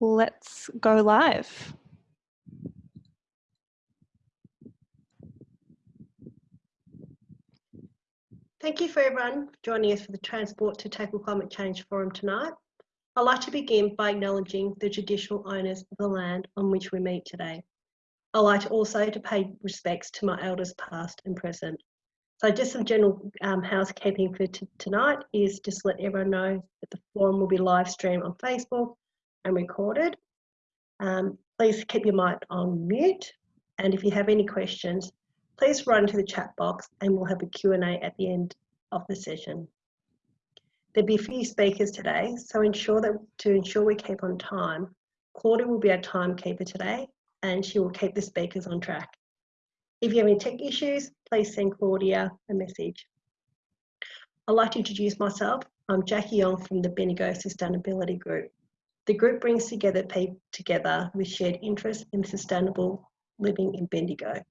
let's go live. Thank you for everyone joining us for the Transport to Tackle Climate Change Forum tonight. I'd like to begin by acknowledging the traditional owners of the land on which we meet today. I'd like also to pay respects to my elders past and present. So just some general um, housekeeping for tonight is just let everyone know that the forum will be live streamed on Facebook and recorded. Um, please keep your mic on mute. And if you have any questions, please write into the chat box and we'll have a Q&A at the end of the session. There'll be a few speakers today, so ensure that to ensure we keep on time, Claudia will be our timekeeper today and she will keep the speakers on track. If you have any tech issues, please send Claudia a message. I'd like to introduce myself. I'm Jackie Young from the Bendigo Sustainability Group. The group brings together people together with shared interests in sustainable living in Bendigo.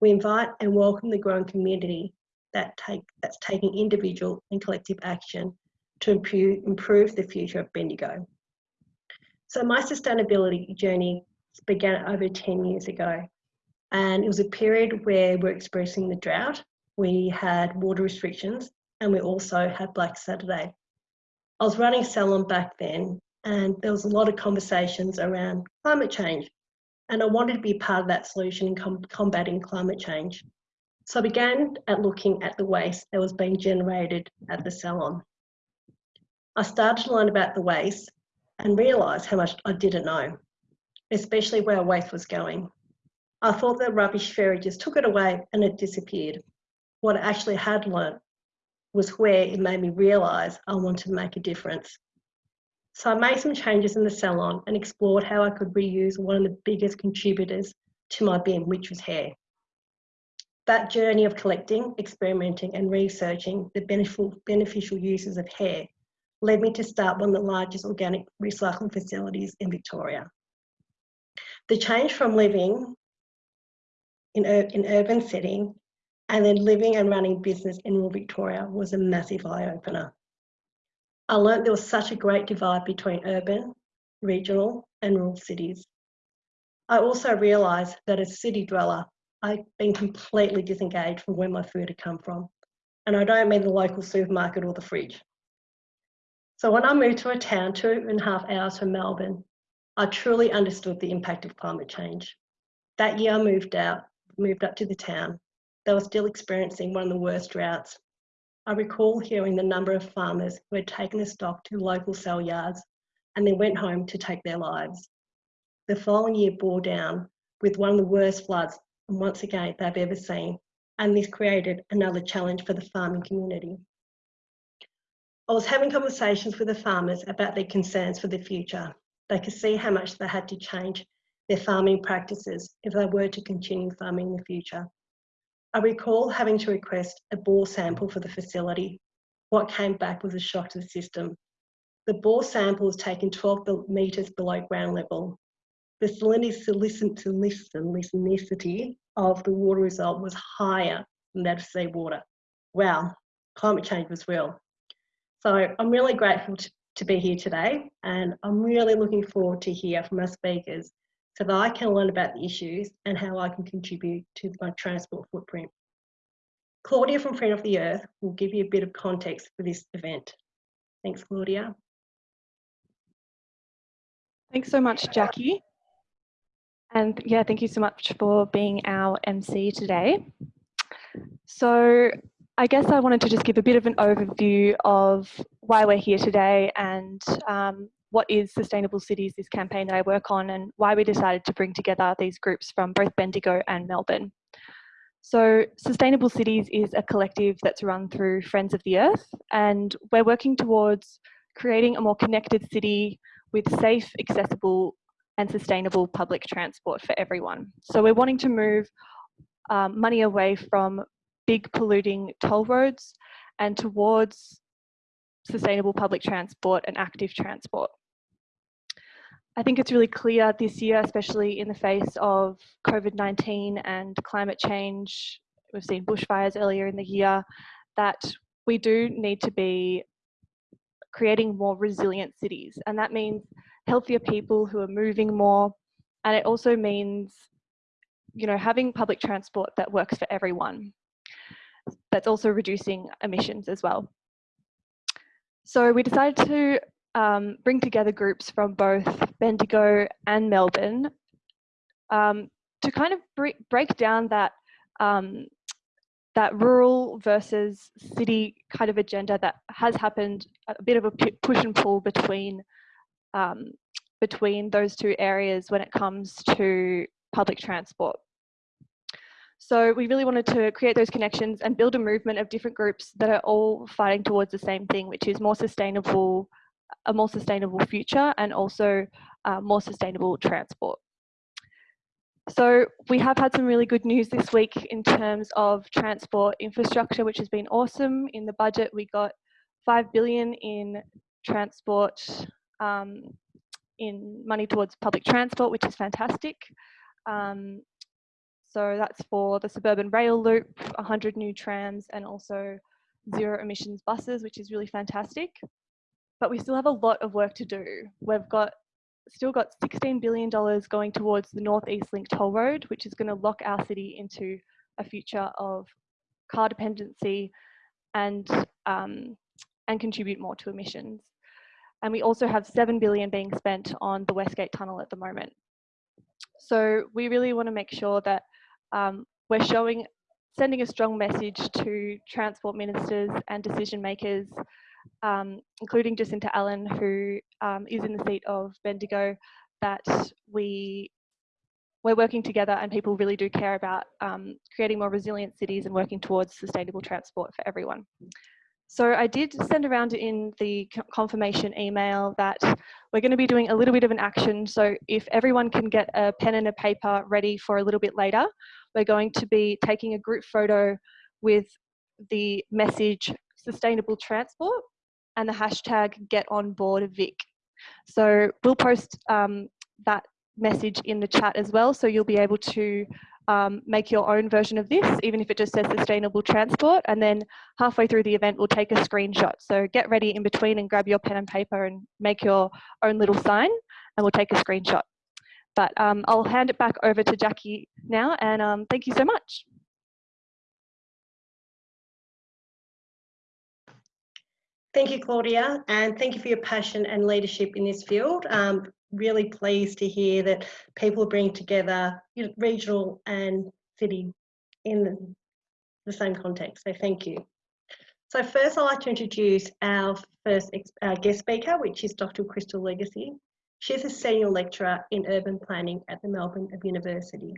We invite and welcome the growing community that take, that's taking individual and collective action to improve, improve the future of Bendigo. So my sustainability journey began over 10 years ago. And it was a period where we're experiencing the drought. We had water restrictions and we also had Black Saturday. I was running Salon back then and there was a lot of conversations around climate change and I wanted to be part of that solution in com combating climate change. So I began at looking at the waste that was being generated at the salon. I started to learn about the waste and realised how much I didn't know, especially where waste was going. I thought the rubbish ferry just took it away and it disappeared. What I actually had learnt was where it made me realise I wanted to make a difference. So I made some changes in the salon and explored how I could reuse one of the biggest contributors to my bin, which was hair. That journey of collecting, experimenting and researching the beneficial, beneficial uses of hair led me to start one of the largest organic recycling facilities in Victoria. The change from living in, in urban setting and then living and running business in rural Victoria was a massive eye opener. I learned there was such a great divide between urban, regional, and rural cities. I also realised that as a city dweller, I'd been completely disengaged from where my food had come from. And I don't mean the local supermarket or the fridge. So when I moved to a town two and a half hours from Melbourne, I truly understood the impact of climate change. That year I moved out, moved up to the town. They were still experiencing one of the worst droughts I recall hearing the number of farmers who had taken the stock to local sale yards and then went home to take their lives. The following year bore down with one of the worst floods once again they've ever seen, and this created another challenge for the farming community. I was having conversations with the farmers about their concerns for the future. They could see how much they had to change their farming practices if they were to continue farming in the future. I recall having to request a bore sample for the facility. What came back was a shock to the system. The bore sample was taken 12 metres below ground level. The salinity of the water result was higher than that of seawater. Wow, climate change was real. So I'm really grateful to, to be here today and I'm really looking forward to hear from our speakers so that I can learn about the issues and how I can contribute to my transport footprint. Claudia from Friend of the Earth will give you a bit of context for this event. Thanks, Claudia. Thanks so much, Jackie. And yeah, thank you so much for being our MC today. So I guess I wanted to just give a bit of an overview of why we're here today and um, what is Sustainable Cities, this campaign that I work on, and why we decided to bring together these groups from both Bendigo and Melbourne. So Sustainable Cities is a collective that's run through Friends of the Earth, and we're working towards creating a more connected city with safe, accessible, and sustainable public transport for everyone. So we're wanting to move um, money away from big polluting toll roads and towards sustainable public transport and active transport. I think it's really clear this year, especially in the face of COVID-19 and climate change, we've seen bushfires earlier in the year, that we do need to be creating more resilient cities. And that means healthier people who are moving more. And it also means, you know, having public transport that works for everyone. That's also reducing emissions as well. So we decided to um, bring together groups from both Bendigo and Melbourne um, to kind of break down that um, that rural versus city kind of agenda that has happened a bit of a push and pull between um, between those two areas when it comes to public transport. So we really wanted to create those connections and build a movement of different groups that are all fighting towards the same thing, which is more sustainable, a more sustainable future and also uh, more sustainable transport. So we have had some really good news this week in terms of transport infrastructure, which has been awesome. In the budget, we got 5 billion in transport, um, in money towards public transport, which is fantastic. Um, so that's for the suburban rail loop, 100 new trams and also zero emissions buses, which is really fantastic. But we still have a lot of work to do. We've got still got $16 billion going towards the Northeast Link toll road, which is going to lock our city into a future of car dependency and, um, and contribute more to emissions. And we also have 7 billion being spent on the Westgate Tunnel at the moment. So we really want to make sure that um, we're showing, sending a strong message to transport ministers and decision makers, um, including Jacinta Allan, who um, is in the seat of Bendigo, that we we're working together and people really do care about um, creating more resilient cities and working towards sustainable transport for everyone. So I did send around in the confirmation email that we're going to be doing a little bit of an action. So if everyone can get a pen and a paper ready for a little bit later, we're going to be taking a group photo with the message sustainable transport and the hashtag get on board Vic. So we'll post um, that message in the chat as well. So you'll be able to um, make your own version of this, even if it just says sustainable transport. And then halfway through the event, we'll take a screenshot. So get ready in between and grab your pen and paper and make your own little sign and we'll take a screenshot. But um, I'll hand it back over to Jackie now and um, thank you so much. Thank you, Claudia, and thank you for your passion and leadership in this field. Um, really pleased to hear that people bring together regional and city in the same context. So thank you. So first I'd like to introduce our first guest speaker, which is Dr. Crystal Legacy. She's a senior lecturer in urban planning at the Melbourne University.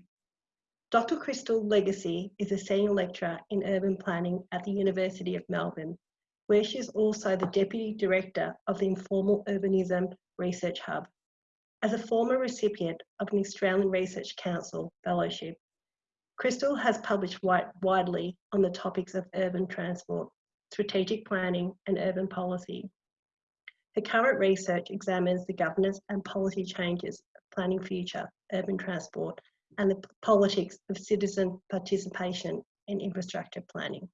Dr. Crystal Legacy is a senior lecturer in urban planning at the University of Melbourne, where she is also the Deputy Director of the Informal Urbanism Research Hub. As a former recipient of an Australian Research Council Fellowship, Crystal has published widely on the topics of urban transport, strategic planning and urban policy. Her current research examines the governance and policy changes of planning future urban transport and the politics of citizen participation in infrastructure planning.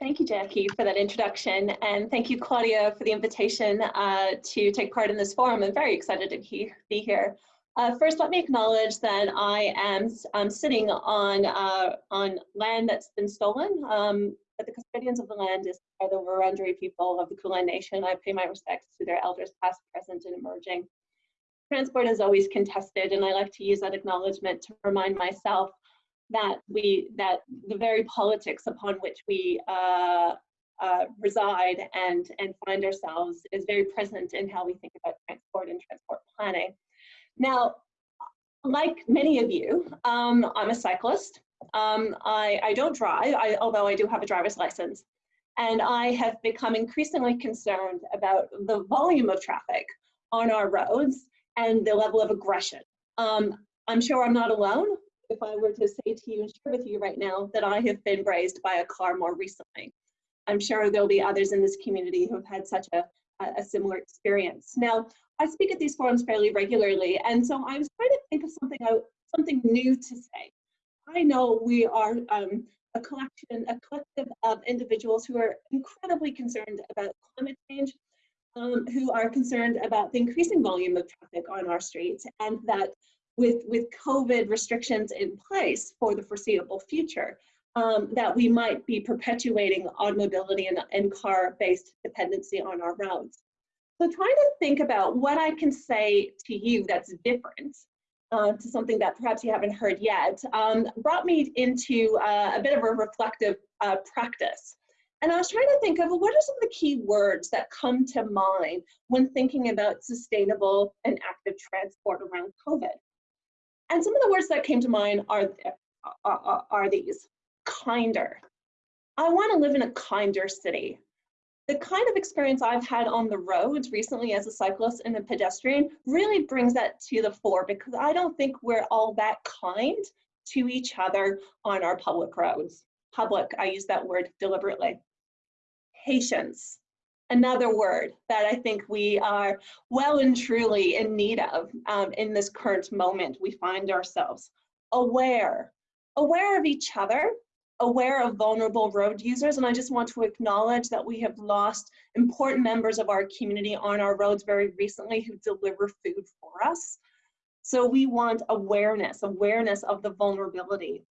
Thank you, Jackie, for that introduction. And thank you, Claudia, for the invitation uh, to take part in this forum. I'm very excited to be, here. Uh, first, let me acknowledge that I am sitting on, uh, on land that's been stolen, um, but the custodians of the land is, are the Wurundjeri people of the Kulin Nation. I pay my respects to their elders past, present, and emerging. Transport is always contested, and I like to use that acknowledgement to remind myself that we that the very politics upon which we uh, uh, reside and and find ourselves is very present in how we think about transport and transport planning. Now, like many of you, um, I'm a cyclist. Um, I, I don't drive, I, although I do have a driver's license. And I have become increasingly concerned about the volume of traffic on our roads and the level of aggression. Um, I'm sure I'm not alone if I were to say to you and share with you right now that I have been grazed by a car more recently. I'm sure there'll be others in this community who have had such a, a similar experience. Now, I speak at these forums fairly regularly, and so I was trying to think of something something new to say. I know we are um, a collection, a collective of individuals who are incredibly concerned about climate change, um, who are concerned about the increasing volume of traffic on our streets and that with, with COVID restrictions in place for the foreseeable future, um, that we might be perpetuating automobility and, and car-based dependency on our roads. So trying to think about what I can say to you that's different uh, to something that perhaps you haven't heard yet um, brought me into uh, a bit of a reflective uh, practice. And I was trying to think of what are some of the key words that come to mind when thinking about sustainable and active transport around COVID. And some of the words that came to mind are, are, are these, kinder. I want to live in a kinder city. The kind of experience I've had on the roads recently as a cyclist and a pedestrian really brings that to the fore because I don't think we're all that kind to each other on our public roads. Public, I use that word deliberately. Patience, another word that I think we are well and truly in need of um, in this current moment we find ourselves. Aware, aware of each other, aware of vulnerable road users. And I just want to acknowledge that we have lost important members of our community on our roads very recently who deliver food for us. So we want awareness, awareness of the vulnerability.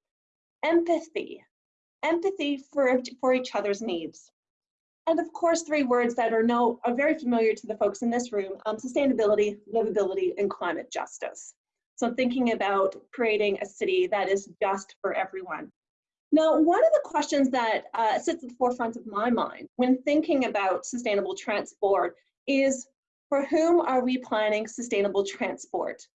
Empathy, empathy for, for each other's needs. And of course, three words that are, are very familiar to the folks in this room, um, sustainability, livability, and climate justice. So thinking about creating a city that is just for everyone. Now, one of the questions that uh, sits at the forefront of my mind when thinking about sustainable transport is for whom are we planning sustainable transport?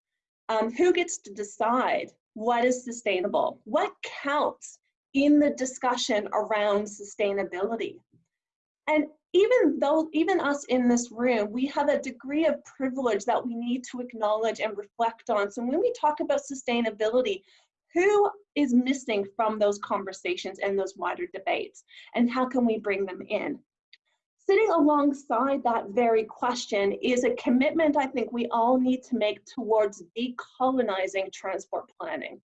Um, who gets to decide what is sustainable? What counts in the discussion around sustainability? And even though, even us in this room, we have a degree of privilege that we need to acknowledge and reflect on. So when we talk about sustainability, who is missing from those conversations and those wider debates? And how can we bring them in? Sitting alongside that very question is a commitment I think we all need to make towards decolonizing transport planning.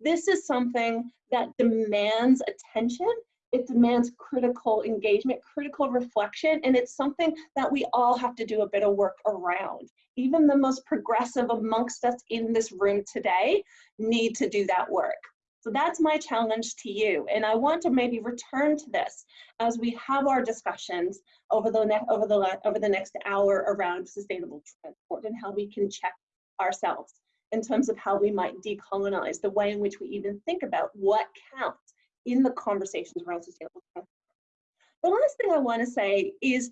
This is something that demands attention it demands critical engagement, critical reflection, and it's something that we all have to do a bit of work around. Even the most progressive amongst us in this room today need to do that work. So that's my challenge to you. And I want to maybe return to this as we have our discussions over the, over the, over the next hour around sustainable transport and how we can check ourselves in terms of how we might decolonize the way in which we even think about what counts in the conversations around sustainable transport. The last thing I want to say is,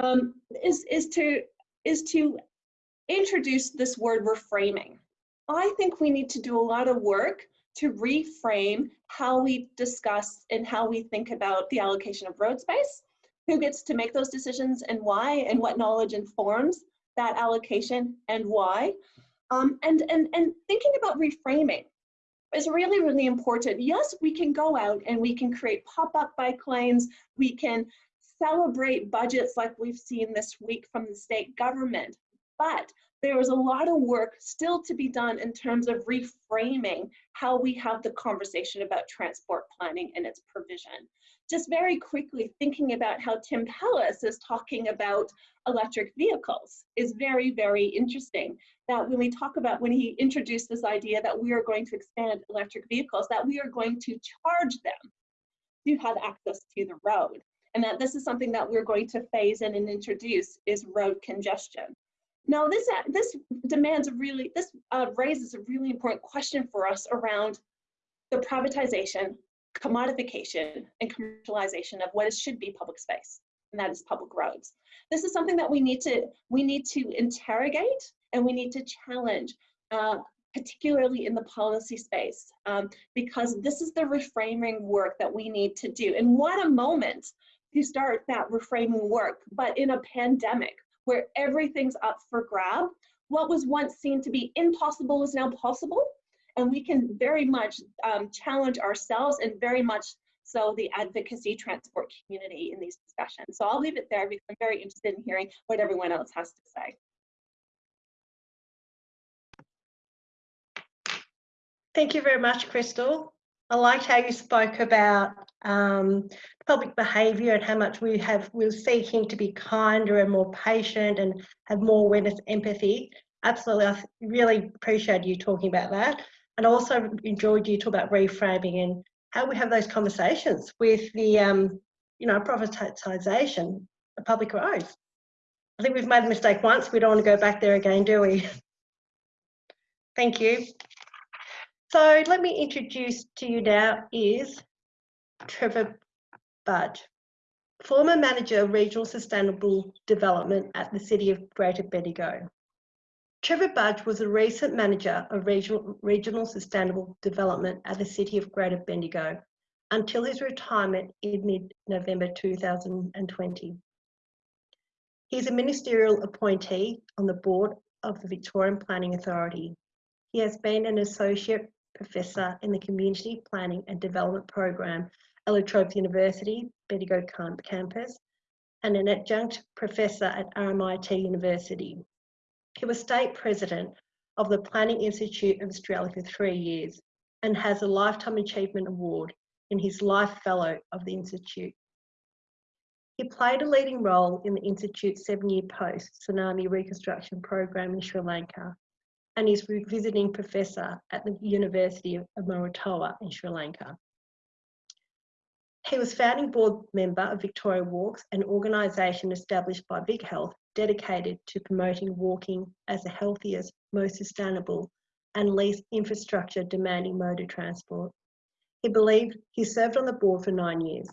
um, is, is, to, is to introduce this word reframing. I think we need to do a lot of work to reframe how we discuss and how we think about the allocation of road space, who gets to make those decisions and why, and what knowledge informs that allocation and why. Um, and, and, and thinking about reframing is really, really important. Yes, we can go out and we can create pop-up bike lanes. We can celebrate budgets like we've seen this week from the state government. But there is a lot of work still to be done in terms of reframing how we have the conversation about transport planning and its provision. Just very quickly thinking about how Tim Pallas is talking about electric vehicles is very, very interesting that when we talk about when he introduced this idea that we are going to expand electric vehicles, that we are going to charge them to have access to the road. And that this is something that we're going to phase in and introduce is road congestion. Now this, uh, this demands a really, this uh, raises a really important question for us around the privatization, commodification, and commercialization of what should be public space, and that is public roads. This is something that we need to, we need to interrogate and we need to challenge, uh, particularly in the policy space, um, because this is the reframing work that we need to do. And what a moment to start that reframing work, but in a pandemic where everything's up for grab, what was once seen to be impossible is now possible. And we can very much um, challenge ourselves and very much so the advocacy transport community in these discussions. So I'll leave it there because I'm very interested in hearing what everyone else has to say. Thank you very much, Crystal. I liked how you spoke about um, public behaviour and how much we have we're seeking to be kinder and more patient and have more awareness, empathy. Absolutely, I really appreciate you talking about that, and also enjoyed you talk about reframing and how we have those conversations with the um, you know privatisation of public roads. I think we've made a mistake once. We don't want to go back there again, do we? Thank you. So let me introduce to you now is Trevor Budge, former manager of regional sustainable development at the City of Greater Bendigo. Trevor Budge was a recent manager of regional, regional sustainable development at the City of Greater Bendigo until his retirement in mid-November 2020. He's a ministerial appointee on the board of the Victorian Planning Authority. He has been an associate Professor in the Community Planning and Development Program Trobe University, Bendigo campus, and an adjunct professor at RMIT University. He was state president of the Planning Institute of Australia for three years and has a Lifetime Achievement Award in his Life Fellow of the Institute. He played a leading role in the Institute's seven-year post-tsunami reconstruction program in Sri Lanka and is a visiting professor at the University of Moratuwa in Sri Lanka. He was founding board member of Victoria Walks, an organisation established by Vic Health dedicated to promoting walking as the healthiest, most sustainable and least infrastructure demanding mode of transport. He believed he served on the board for nine years.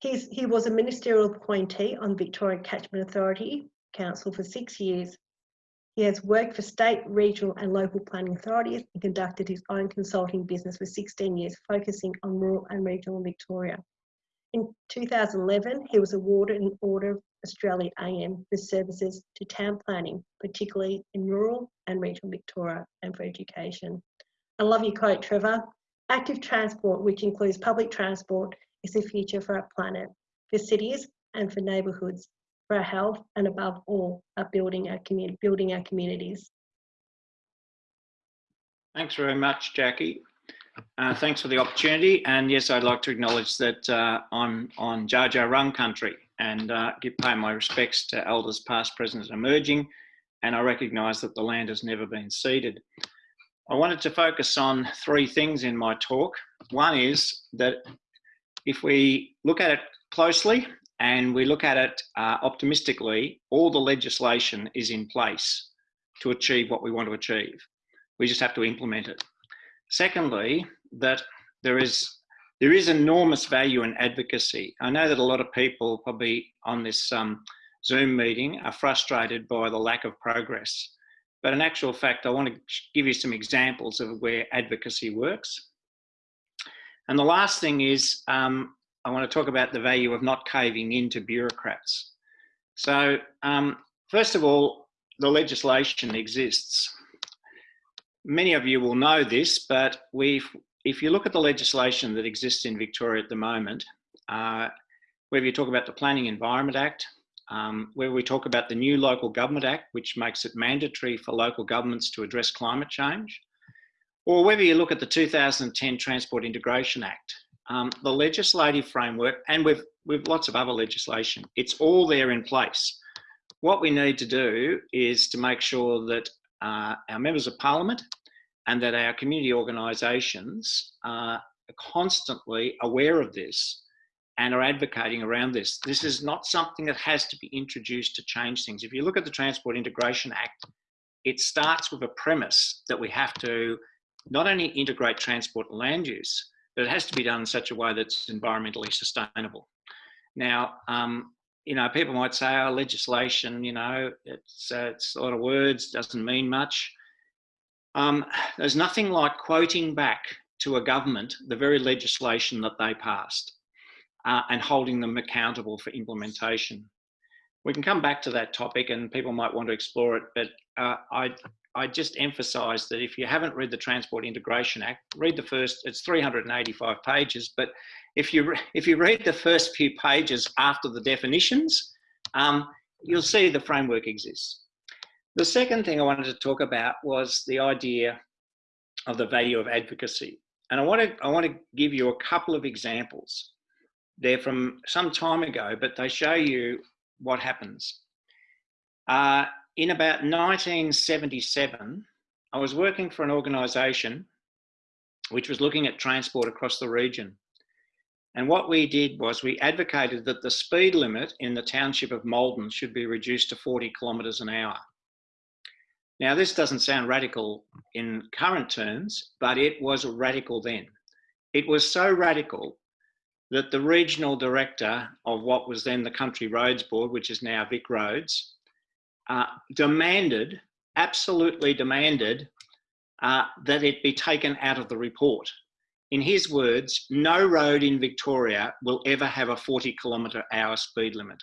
He's, he was a ministerial appointee on Victoria Catchment Authority Council for six years he has worked for state, regional and local planning authorities and conducted his own consulting business for 16 years, focusing on rural and regional Victoria. In 2011, he was awarded an Order of Australia AM for services to town planning, particularly in rural and regional Victoria and for education. I love your quote, Trevor. Active transport, which includes public transport, is the future for our planet, for cities and for neighbourhoods for our health, and above all, our building our community, building our communities. Thanks very much, Jackie. Uh, thanks for the opportunity. And yes, I'd like to acknowledge that uh, I'm on Dja Dja Wurrung country and uh, give pay my respects to elders past, present and emerging. And I recognise that the land has never been ceded. I wanted to focus on three things in my talk. One is that if we look at it closely and we look at it uh, optimistically, all the legislation is in place to achieve what we want to achieve. We just have to implement it. Secondly, that there is there is enormous value in advocacy. I know that a lot of people probably on this um, Zoom meeting are frustrated by the lack of progress. But in actual fact, I want to give you some examples of where advocacy works. And the last thing is um, I want to talk about the value of not caving into bureaucrats. So um, first of all, the legislation exists. Many of you will know this, but we if you look at the legislation that exists in Victoria at the moment, uh, whether you talk about the Planning Environment Act, um, where we talk about the new Local Government Act, which makes it mandatory for local governments to address climate change, or whether you look at the 2010 Transport Integration Act, um, the legislative framework, and with, with lots of other legislation, it's all there in place. What we need to do is to make sure that uh, our members of parliament and that our community organisations are constantly aware of this and are advocating around this. This is not something that has to be introduced to change things. If you look at the Transport Integration Act, it starts with a premise that we have to not only integrate transport and land use, but it has to be done in such a way that's environmentally sustainable. Now, um, you know, people might say, oh, legislation, you know, it's, uh, it's a lot of words, doesn't mean much. Um, there's nothing like quoting back to a government the very legislation that they passed uh, and holding them accountable for implementation. We can come back to that topic and people might want to explore it, but uh, I, I just emphasize that if you haven't read the Transport Integration Act, read the first, it's 385 pages, but if you, if you read the first few pages after the definitions, um, you'll see the framework exists. The second thing I wanted to talk about was the idea of the value of advocacy. And I want to, I want to give you a couple of examples. They're from some time ago, but they show you what happens. Uh, in about 1977, I was working for an organisation which was looking at transport across the region. And what we did was we advocated that the speed limit in the township of Maldon should be reduced to 40 kilometres an hour. Now, this doesn't sound radical in current terms, but it was radical then. It was so radical that the regional director of what was then the Country Roads Board, which is now Vic Roads, uh, demanded, absolutely demanded, uh, that it be taken out of the report. In his words, no road in Victoria will ever have a 40 kilometre hour speed limit.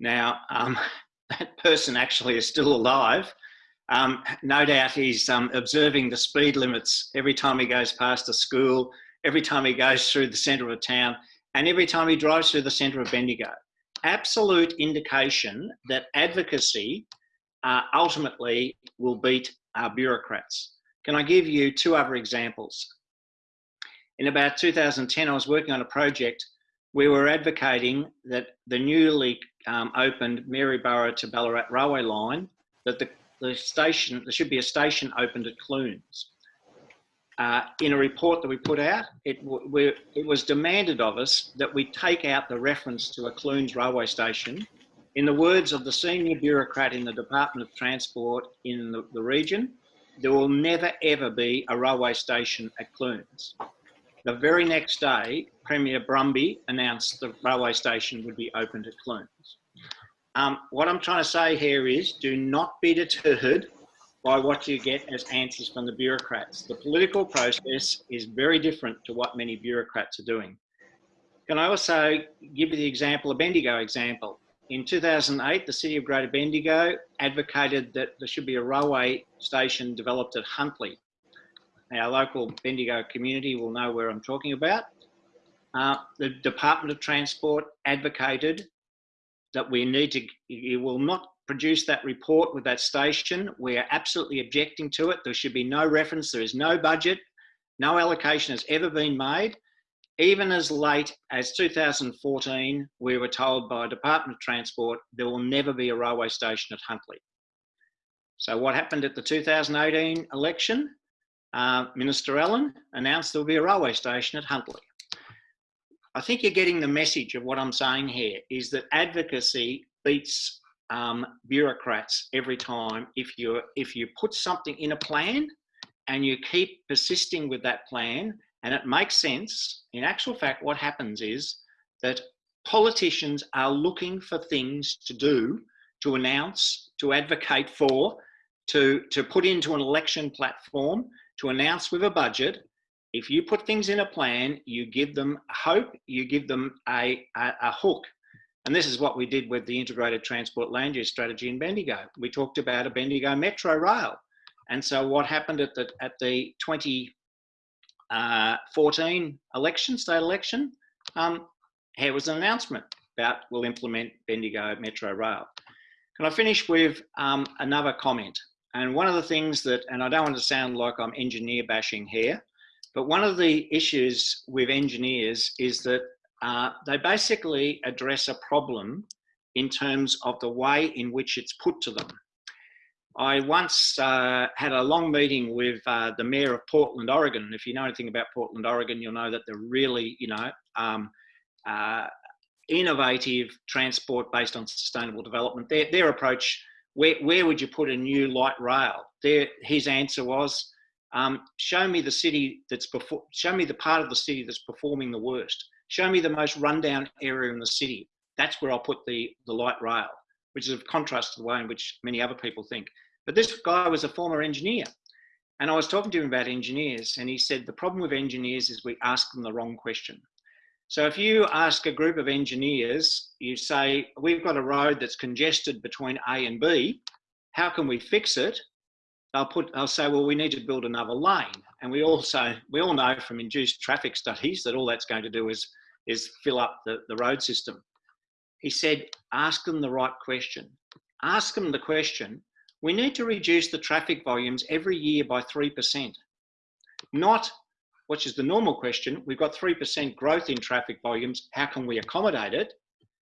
Now, um, that person actually is still alive. Um, no doubt he's um, observing the speed limits every time he goes past a school, every time he goes through the centre of a town, and every time he drives through the centre of Bendigo. Absolute indication that advocacy uh, ultimately will beat our bureaucrats. Can I give you two other examples? In about 2010, I was working on a project we were advocating that the newly um, opened Maryborough to Ballarat railway line, that the, the station, there should be a station opened at Clunes. Uh, in a report that we put out, it, it was demanded of us that we take out the reference to a Clunes railway station in the words of the senior bureaucrat in the Department of Transport in the, the region, there will never ever be a railway station at Clunes. The very next day, Premier Brumby announced the railway station would be opened at Clunes. Um, what I'm trying to say here is do not be deterred by what you get as answers from the bureaucrats. The political process is very different to what many bureaucrats are doing. Can I also give you the example, a Bendigo example? In 2008, the City of Greater Bendigo advocated that there should be a railway station developed at Huntly. Our local Bendigo community will know where I'm talking about. Uh, the Department of Transport advocated that we need to, you will not produce that report with that station. We are absolutely objecting to it. There should be no reference, there is no budget, no allocation has ever been made. Even as late as 2014, we were told by Department of Transport there will never be a railway station at Huntly. So what happened at the 2018 election? Uh, Minister Allan announced there will be a railway station at Huntly. I think you're getting the message of what I'm saying here is that advocacy beats um, bureaucrats every time. If you if you put something in a plan and you keep persisting with that plan and it makes sense. In actual fact, what happens is that politicians are looking for things to do, to announce, to advocate for, to, to put into an election platform, to announce with a budget. If you put things in a plan, you give them hope, you give them a, a, a hook. And this is what we did with the integrated transport land use strategy in Bendigo. We talked about a Bendigo metro rail. And so what happened at the, at the 20, uh, 14 election, state election, um, here was an announcement about we'll implement Bendigo Metro Rail. Can I finish with um, another comment? And one of the things that, and I don't want to sound like I'm engineer bashing here, but one of the issues with engineers is that uh, they basically address a problem in terms of the way in which it's put to them. I once uh, had a long meeting with uh, the mayor of Portland, Oregon. If you know anything about Portland, Oregon, you'll know that they're really, you know, um, uh, innovative transport based on sustainable development. Their, their approach, where, where would you put a new light rail? Their, his answer was, um, show me the city that's before, show me the part of the city that's performing the worst. Show me the most rundown area in the city. That's where I'll put the, the light rail which is a contrast to the way in which many other people think. But this guy was a former engineer. And I was talking to him about engineers, and he said the problem with engineers is we ask them the wrong question. So if you ask a group of engineers, you say, we've got a road that's congested between A and B, how can we fix it? They'll put, they'll say, well, we need to build another lane. And we also, we all know from induced traffic studies that all that's going to do is, is fill up the, the road system. He said, ask them the right question. Ask them the question, we need to reduce the traffic volumes every year by 3%. not which is the normal question. We've got 3% growth in traffic volumes. How can we accommodate it?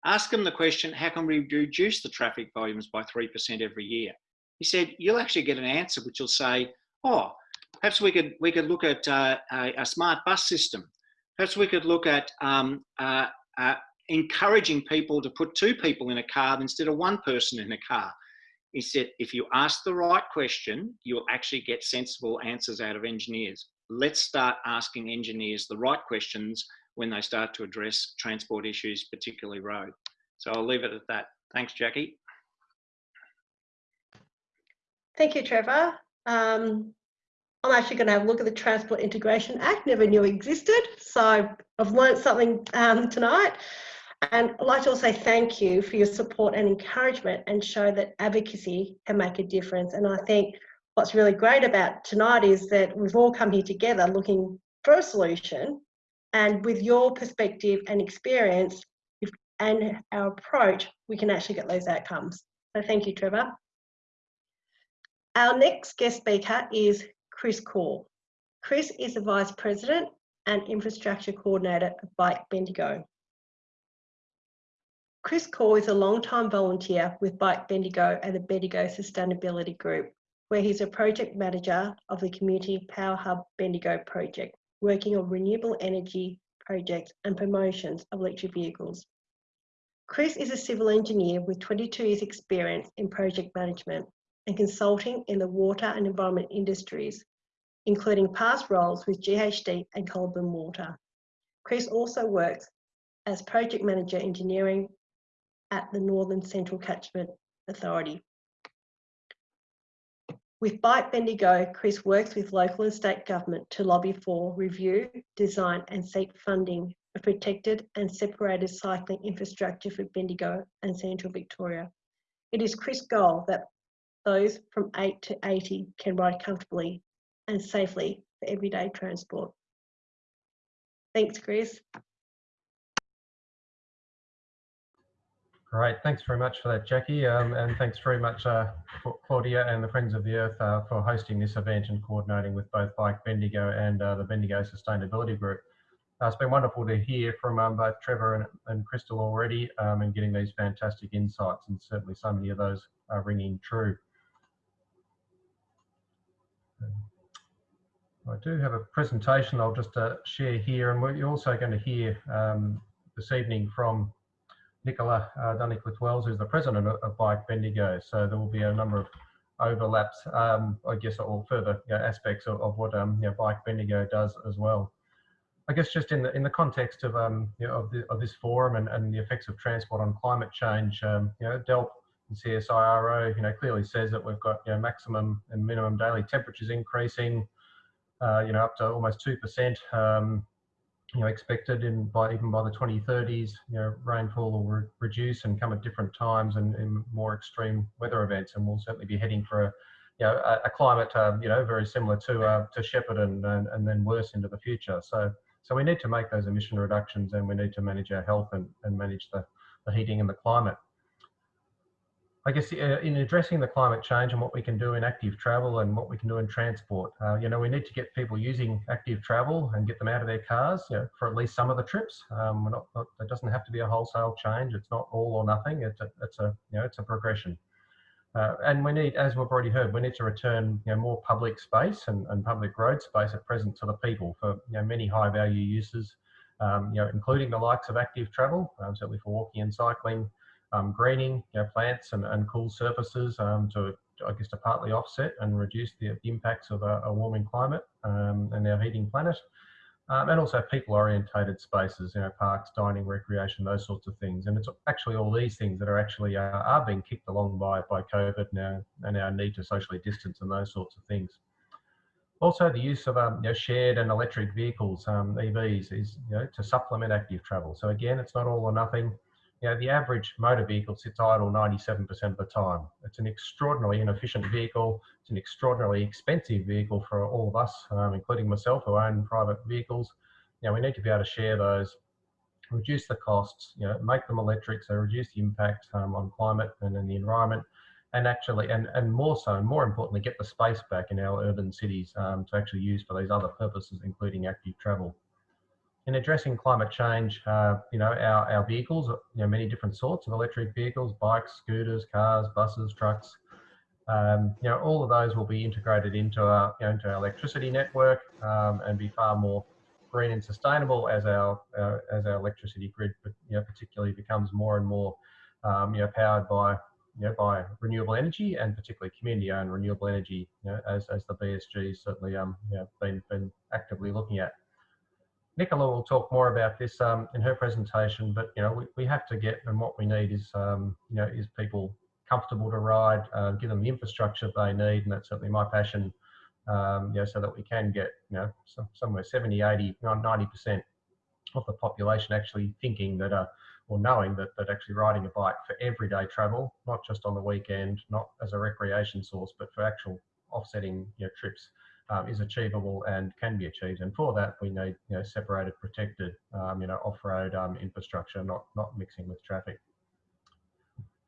Ask them the question, how can we reduce the traffic volumes by 3% every year? He said, you'll actually get an answer which will say, oh, perhaps we could, we could look at uh, a, a, smart bus system. Perhaps we could look at um, uh, uh, encouraging people to put two people in a car instead of one person in a car. He said, if you ask the right question, you'll actually get sensible answers out of engineers. Let's start asking engineers the right questions when they start to address transport issues, particularly road. So I'll leave it at that. Thanks, Jackie. Thank you, Trevor. Um, I'm actually going to have a look at the Transport Integration Act, never knew existed. So I've learned something um, tonight. And I'd like to also thank you for your support and encouragement and show that advocacy can make a difference. And I think what's really great about tonight is that we've all come here together looking for a solution. And with your perspective and experience and our approach, we can actually get those outcomes. So thank you, Trevor. Our next guest speaker is Chris Core. Chris is the Vice President and Infrastructure Coordinator of Bike Bendigo. Chris Core is a long-time volunteer with Bike Bendigo and the Bendigo Sustainability Group, where he's a project manager of the Community Power Hub Bendigo project, working on renewable energy projects and promotions of electric vehicles. Chris is a civil engineer with 22 years experience in project management and consulting in the water and environment industries, including past roles with GHD and Goulburn Water. Chris also works as project manager engineering at the Northern Central Catchment Authority. With Bike Bendigo, Chris works with local and state government to lobby for review, design and seek funding for protected and separated cycling infrastructure for Bendigo and Central Victoria. It is Chris' goal that those from 8 to 80 can ride comfortably and safely for everyday transport. Thanks, Chris. Great, thanks very much for that, Jackie, um, and thanks very much, uh, Claudia and the Friends of the Earth uh, for hosting this event and coordinating with both Bike Bendigo and uh, the Bendigo Sustainability Group. Uh, it's been wonderful to hear from um, both Trevor and, and Crystal already um, and getting these fantastic insights, and certainly so many of those are ringing true. I do have a presentation I'll just uh, share here, and we're also going to hear um, this evening from Nicola uh, Dunnicliff-Wells, who's the president of, of, Bike Bendigo. So there will be a number of overlaps, um, I guess, or further you know, aspects of, of what um, you know, Bike Bendigo does as well. I guess just in the in the context of um, you know, of, the, of this forum and, and the effects of transport on climate change, um, you know, DELWP and CSIRO, you know, clearly says that we've got you know maximum and minimum daily temperatures increasing, you know, up to almost two percent. Um, you know, expected in by even by the 2030s, you know, rainfall will re reduce and come at different times and in more extreme weather events, and we'll certainly be heading for a, you know, a, a climate, um, you know, very similar to uh, to Shepparton and, and then worse into the future. So, so we need to make those emission reductions, and we need to manage our health and, and manage the, the heating and the climate. I guess uh, in addressing the climate change and what we can do in active travel and what we can do in transport, uh, you know, we need to get people using active travel and get them out of their cars you know, for at least some of the trips. Um, not, not, it doesn't have to be a wholesale change. It's not all or nothing. It's a, it's a, you know, it's a progression. Uh, and we need, as we've already heard, we need to return you know, more public space and, and public road space at present to the people for you know, many high value uses, um, you know, including the likes of active travel, um, certainly for walking and cycling, um, greening you know, plants and, and cool surfaces um, to, I guess, to partly offset and reduce the impacts of a, a warming climate um, and our heating planet. Um, and also people orientated spaces, you know, parks, dining, recreation, those sorts of things. And it's actually all these things that are actually uh, are being kicked along by, by COVID now and our need to socially distance and those sorts of things. Also, the use of um, you know, shared and electric vehicles, um, EVs, is you know, to supplement active travel. So again, it's not all or nothing you know, the average motor vehicle sits idle 97% of the time. It's an extraordinarily inefficient vehicle. It's an extraordinarily expensive vehicle for all of us, um, including myself who own private vehicles. You know, we need to be able to share those, reduce the costs, you know, make them electric, so reduce the impact um, on climate and then the environment, and actually, and, and more so, and more importantly, get the space back in our urban cities um, to actually use for these other purposes, including active travel. In addressing climate change, uh, you know, our, our vehicles, you know, many different sorts of electric vehicles, bikes, scooters, cars, buses, trucks, um, you know, all of those will be integrated into our, you know, into our electricity network um, and be far more green and sustainable as our uh, as our electricity grid, you know, particularly becomes more and more, um, you know, powered by you know, by renewable energy and particularly community-owned renewable energy, you know, as, as the BSG certainly um, you know, been, been actively looking at. Nicola will talk more about this um, in her presentation, but you know we, we have to get and what we need is um, you know is people comfortable to ride, uh, give them the infrastructure they need, and that's certainly my passion. Um, you know, so that we can get you know some, somewhere 70, 80, 90 percent of the population actually thinking that uh, or knowing that, that actually riding a bike for everyday travel, not just on the weekend, not as a recreation source, but for actual offsetting you know, trips um, is achievable and can be achieved. And for that, we need you know, separated, protected, um, you know, off-road um, infrastructure, not not mixing with traffic.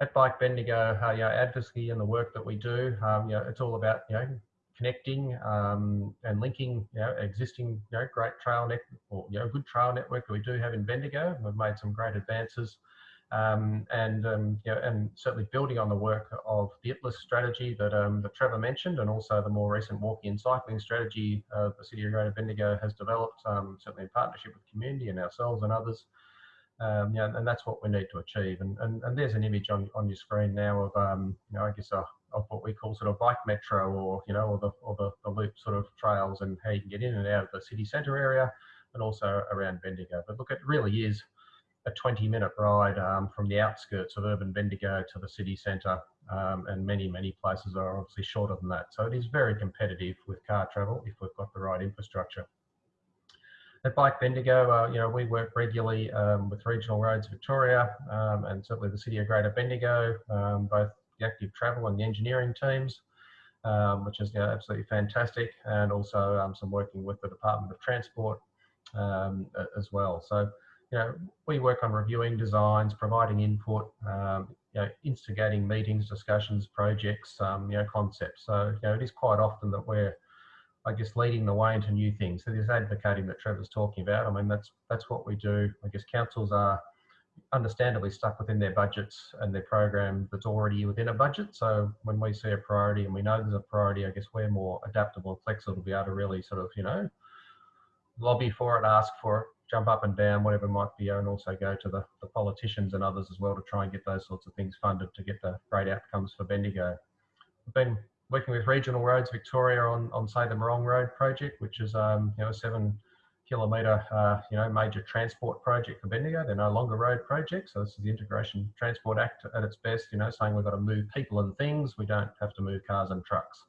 At Bike Bendigo, uh, you know, advocacy and the work that we do, um, you know, it's all about you know connecting um, and linking you know, existing you know, great trail net or you know, good trail network that we do have in Bendigo. We've made some great advances. Um, and um, you know, and certainly building on the work of the ITLUS strategy that, um, that Trevor mentioned, and also the more recent walking and cycling strategy uh, the City of Greater Bendigo has developed, um, certainly in partnership with community and ourselves and others. Um, yeah, and that's what we need to achieve. And, and, and there's an image on, on your screen now of, um, you know, I guess a, of what we call sort of bike metro or, you know, or the, or the, the loop sort of trails and how you can get in and out of the city centre area and also around Bendigo. But look, it really is a 20 minute ride um, from the outskirts of urban Bendigo to the city centre. Um, and many, many places are obviously shorter than that. So it is very competitive with car travel if we've got the right infrastructure. At Bike Bendigo, uh, you know, we work regularly um, with Regional Roads Victoria um, and certainly the City of Greater Bendigo, um, both the active travel and the engineering teams, um, which is you know, absolutely fantastic, and also some working with the Department of Transport as well. So, you know, we work on reviewing designs, providing input, um, you know, instigating meetings, discussions, projects, um, you know, concepts. So, you know, it is quite often that we're I guess leading the way into new things. So this advocating that Trevor's talking about, I mean that's that's what we do. I guess councils are understandably stuck within their budgets and their program that's already within a budget. So when we see a priority and we know there's a priority, I guess we're more adaptable and flexible to be able to really sort of, you know, lobby for it, ask for it, jump up and down, whatever might be, and also go to the, the politicians and others as well to try and get those sorts of things funded to get the great outcomes for Bendigo. I've been working with Regional Roads Victoria on, on say the Morong Road project, which is um, you know a seven kilometre uh, you know major transport project for Bendigo. They're no longer road projects, so this is the Integration Transport Act at its best. You know, saying we've got to move people and things, we don't have to move cars and trucks.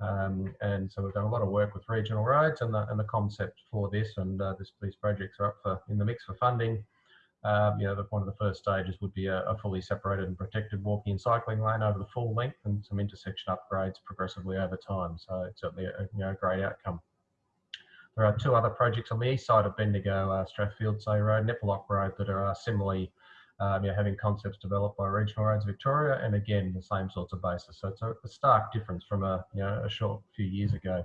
Um, and so we've done a lot of work with regional roads and the and the concept for this, and uh, this, these projects are up for in the mix for funding. Um, you know, the, one of the first stages would be a, a, fully separated and protected walking and cycling lane over the full length and some intersection upgrades progressively over time. So it's certainly a, you know, great outcome. There are two other projects on the east side of Bendigo, uh, Strathfieldsaye Road, Nepalock Road, that are uh, similarly um, you know, having concepts developed by Regional Roads Victoria, and again, the same sorts of basis. So it's a, a stark difference from a, you know, a short few years ago.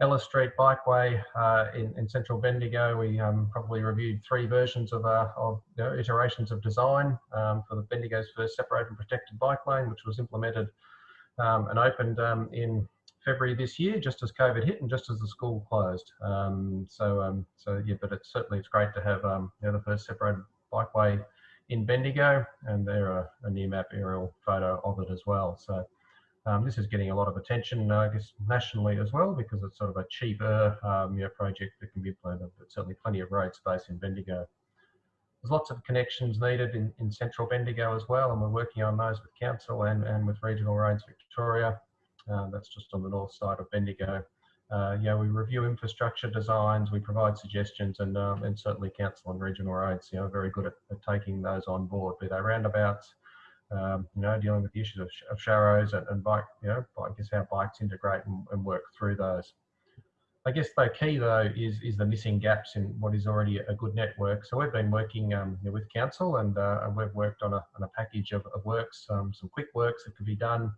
Ellis Street Bikeway uh, in, in, central Bendigo. We um, probably reviewed three versions of, uh, of you know, iterations of design um, for the Bendigo's first separated and protected bike lane, which was implemented um, and opened um, in February this year, just as COVID hit and just as the school closed. Um, so, um, so yeah, but it's certainly it's great to have you know, the first separated bikeway in Bendigo, and there are a Nearmap aerial photo of it as well. So. Um, this is getting a lot of attention, I guess, nationally as well, because it's sort of a cheaper um, you know, project that can be implemented, but certainly plenty of road space in Bendigo. There's lots of connections needed in, in central Bendigo as well, and we're working on those with council and, and with Regional Roads Victoria. Uh, that's just on the north side of Bendigo. Uh, yeah, we review infrastructure designs, we provide suggestions, and um, and certainly council and regional roads, you know, are very good at, at taking those on board, be they roundabouts, um, you know, dealing with the issues of, of sharrows and, and, bike, you know, I guess how bikes integrate and, and, work through those. I guess the key though is is the missing gaps in what is already a good network. So we've been working um, with council and, uh, we've worked on a, on a package of, of works, um, some quick works that could be done,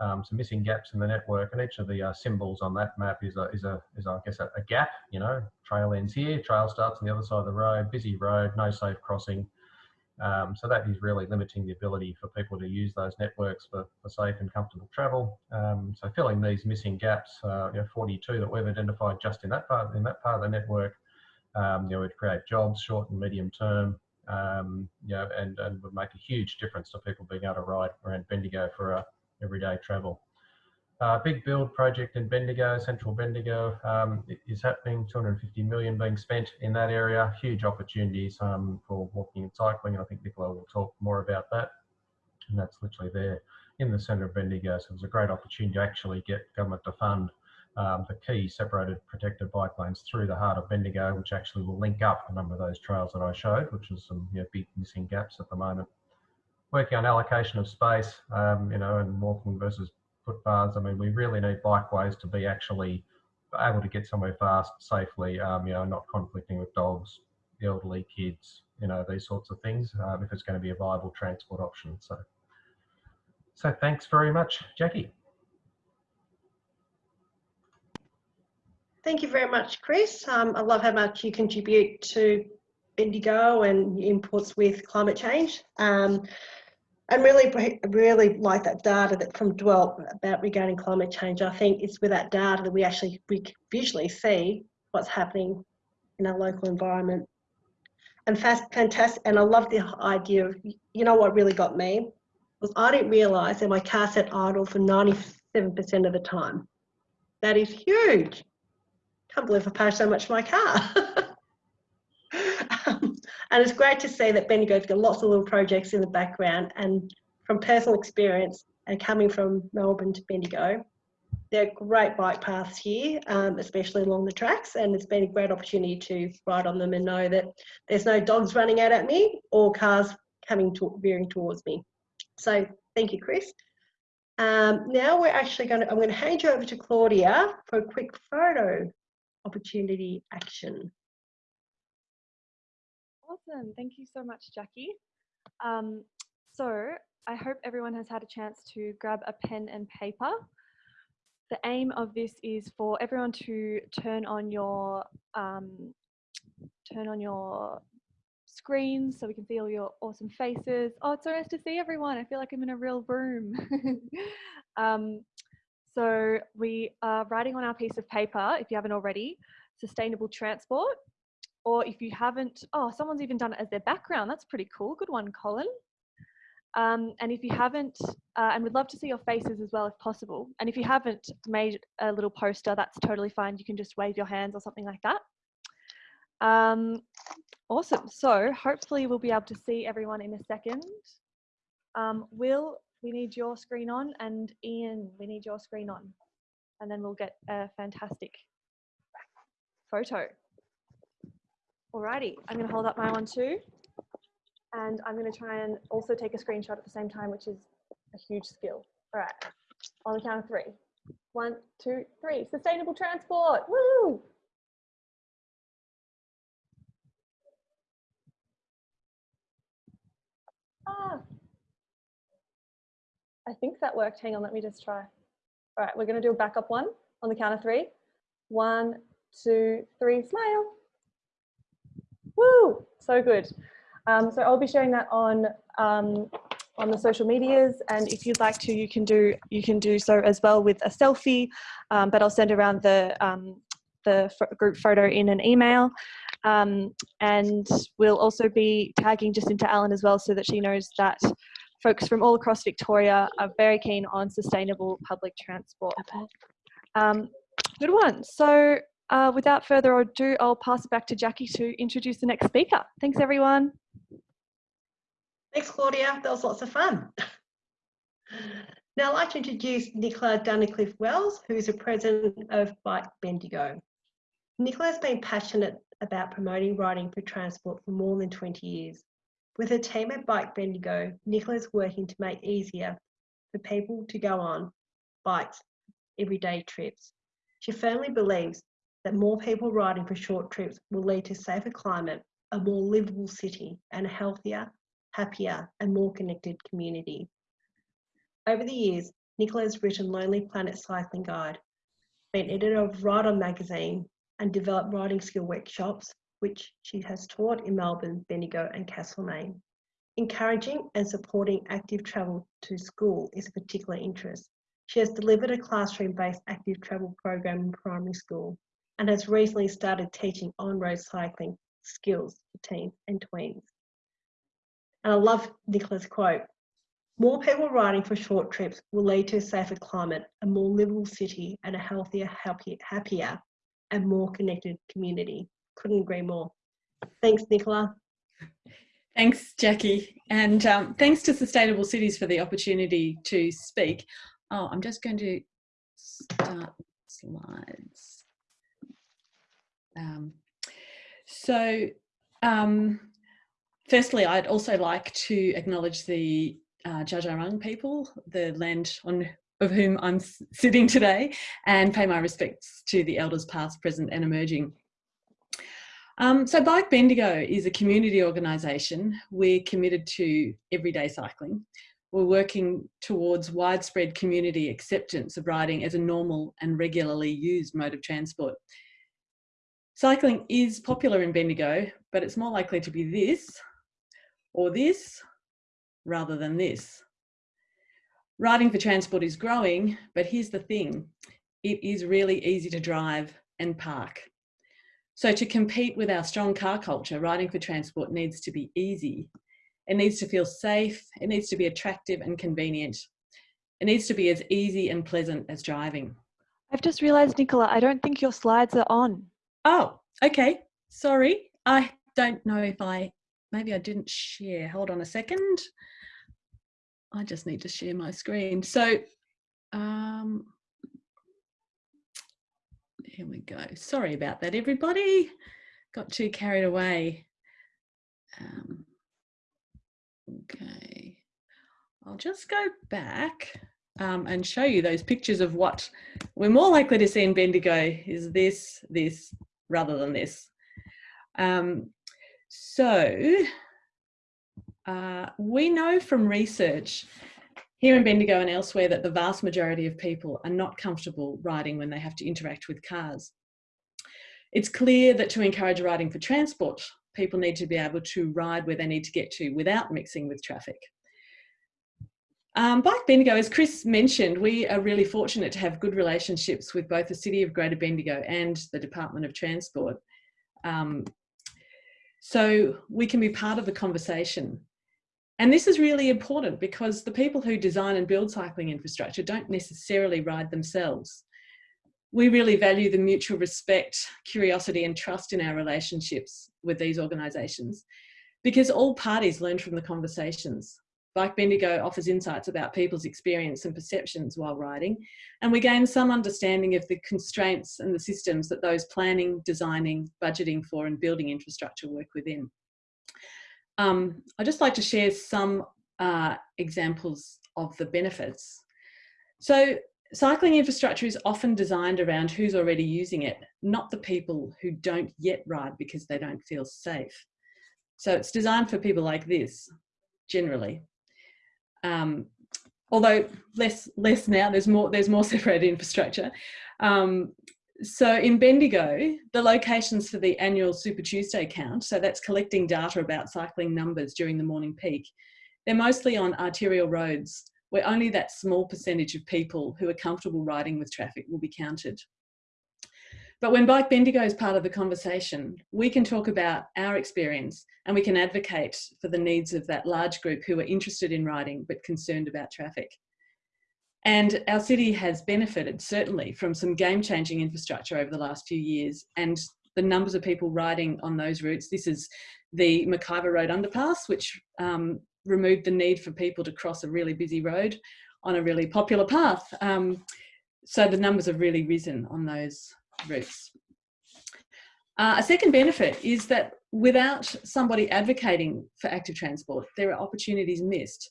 um, some missing gaps in the network, and each of the uh, symbols on that map is a is a is I guess a, a, gap. You know, trail ends here, trail starts on the other side of the road, busy road, no safe crossing. Um, so that is really limiting the ability for people to use those networks for, for safe and comfortable travel. Um, so filling these missing gaps, uh, you know, 42 that we've identified just in that part in that part of the network, um, you know, would create jobs short and medium term, um, you know, and, and would make a huge difference to people being able to ride around Bendigo for uh, everyday travel. Uh, big build project in Bendigo, central Bendigo, um, is happening. 250 million being spent in that area. Huge opportunities um, for walking and cycling. I think Nicola will talk more about that. And that's literally there in the centre of Bendigo. So it's a great opportunity to actually get government to fund um, the key separated protected bike lanes through the heart of Bendigo, which actually will link up a number of those trails that I showed, which is some you know, big missing gaps at the moment. Working on allocation of space, um, you know, and walking versus footpaths. I mean, we really need bikeways to be actually able to get somewhere fast, safely, um, you know, not conflicting with dogs, elderly, kids, you know, these sorts of things, um, if it's going to be a viable transport option. So, so thanks very much, Jackie. Thank you very much, Chris. Um, I love how much you contribute to Bendigo and inputs with climate change. Um, and really, really like that data that from Dwell about regarding climate change. I think it's with that data that we actually we visually see what's happening in our local environment. And fast, fantastic. And I love the idea of, you know, what really got me was I didn't realise that my car sat idle for 97% of the time. That is huge. Can't believe I pay so much for my car. and it's great to see that Bendigo's got lots of little projects in the background and from personal experience and coming from Melbourne to Bendigo, there are great bike paths here, um, especially along the tracks, and it's been a great opportunity to ride on them and know that there's no dogs running out at me or cars coming to, veering towards me. So thank you, Chris. Um, now we're actually going to, I'm going to hand you over to Claudia for a quick photo opportunity action. Awesome. Thank you so much, Jackie. Um, so I hope everyone has had a chance to grab a pen and paper. The aim of this is for everyone to turn on your um, turn on your screens so we can see all your awesome faces. Oh, it's so nice to see everyone. I feel like I'm in a real room. um, so we are writing on our piece of paper, if you haven't already, sustainable transport or if you haven't, oh, someone's even done it as their background. That's pretty cool. Good one, Colin. Um, and if you haven't, uh, and we'd love to see your faces as well if possible. And if you haven't made a little poster, that's totally fine. You can just wave your hands or something like that. Um, awesome. So hopefully we'll be able to see everyone in a second. Um, Will, we need your screen on and Ian, we need your screen on. And then we'll get a fantastic photo. Alrighty, I'm going to hold up my one too. And I'm going to try and also take a screenshot at the same time, which is a huge skill. All right, on the count of three. One, two, three. Sustainable transport. Woo! Ah. I think that worked. Hang on, let me just try. All right, we're going to do a backup one on the count of three. One, two, three, smile. Woo! So good. Um, so I'll be sharing that on um, on the social medias, and if you'd like to, you can do you can do so as well with a selfie. Um, but I'll send around the um, the group photo in an email, um, and we'll also be tagging Jacinta Allan as well, so that she knows that folks from all across Victoria are very keen on sustainable public transport. Um, good one. So uh, without further ado, I'll pass it back to Jackie to introduce the next speaker. Thanks, everyone. Thanks, Claudia. That was lots of fun. Now I'd like to introduce Nicola Dunnicliff-Wells, who is the president of Bike Bendigo. Nicola has been passionate about promoting riding for transport for more than 20 years. With her team at Bike Bendigo, Nicola is working to make easier for people to go on bikes everyday trips. She firmly believes that more people riding for short trips will lead to safer climate, a more livable city, and a healthier, happier, and more connected community. Over the years, Nicola has written Lonely Planet Cycling Guide, been editor of Ride On magazine, and developed riding skill workshops, which she has taught in Melbourne, Bendigo, and Castlemaine. Encouraging and supporting active travel to school is a particular interest. She has delivered a classroom-based active travel program in primary school and has recently started teaching on-road cycling skills to teens and tweens. And I love Nicola's quote, more people riding for short trips will lead to a safer climate, a more livable city and a healthier, happier, happier and more connected community. Couldn't agree more. Thanks, Nicola. Thanks, Jackie. And um, thanks to Sustainable Cities for the opportunity to speak. Oh, I'm just going to start slides. Um, so, um, firstly, I'd also like to acknowledge the uh, Dja people, the land on of whom I'm sitting today, and pay my respects to the elders past, present and emerging. Um, so Bike Bendigo is a community organisation. We're committed to everyday cycling. We're working towards widespread community acceptance of riding as a normal and regularly used mode of transport. Cycling is popular in Bendigo, but it's more likely to be this or this rather than this. Riding for transport is growing, but here's the thing, it is really easy to drive and park. So to compete with our strong car culture, riding for transport needs to be easy. It needs to feel safe, it needs to be attractive and convenient. It needs to be as easy and pleasant as driving. I've just realized, Nicola, I don't think your slides are on. Oh, okay. Sorry. I don't know if I, maybe I didn't share. Hold on a second. I just need to share my screen. So um, here we go. Sorry about that, everybody. Got too carried away. Um, okay. I'll just go back um, and show you those pictures of what we're more likely to see in Bendigo is this, this, rather than this. Um, so uh, we know from research here in Bendigo and elsewhere that the vast majority of people are not comfortable riding when they have to interact with cars. It's clear that to encourage riding for transport, people need to be able to ride where they need to get to without mixing with traffic. Um, Bike Bendigo, as Chris mentioned, we are really fortunate to have good relationships with both the City of Greater Bendigo and the Department of Transport. Um, so we can be part of the conversation and this is really important because the people who design and build cycling infrastructure don't necessarily ride themselves. We really value the mutual respect, curiosity and trust in our relationships with these organisations because all parties learn from the conversations. Bike Bendigo offers insights about people's experience and perceptions while riding, and we gain some understanding of the constraints and the systems that those planning, designing, budgeting for and building infrastructure work within. Um, I'd just like to share some uh, examples of the benefits. So cycling infrastructure is often designed around who's already using it, not the people who don't yet ride because they don't feel safe. So it's designed for people like this, generally. Um, although less less now, there's more there's more separated infrastructure. Um, so in Bendigo, the locations for the annual Super Tuesday count, so that's collecting data about cycling numbers during the morning peak, they're mostly on arterial roads where only that small percentage of people who are comfortable riding with traffic will be counted. But when Bike Bendigo is part of the conversation, we can talk about our experience and we can advocate for the needs of that large group who are interested in riding but concerned about traffic. And our city has benefited certainly from some game changing infrastructure over the last few years and the numbers of people riding on those routes. This is the McIvor Road underpass, which um, removed the need for people to cross a really busy road on a really popular path. Um, so the numbers have really risen on those Uh, a second benefit is that without somebody advocating for active transport, there are opportunities missed.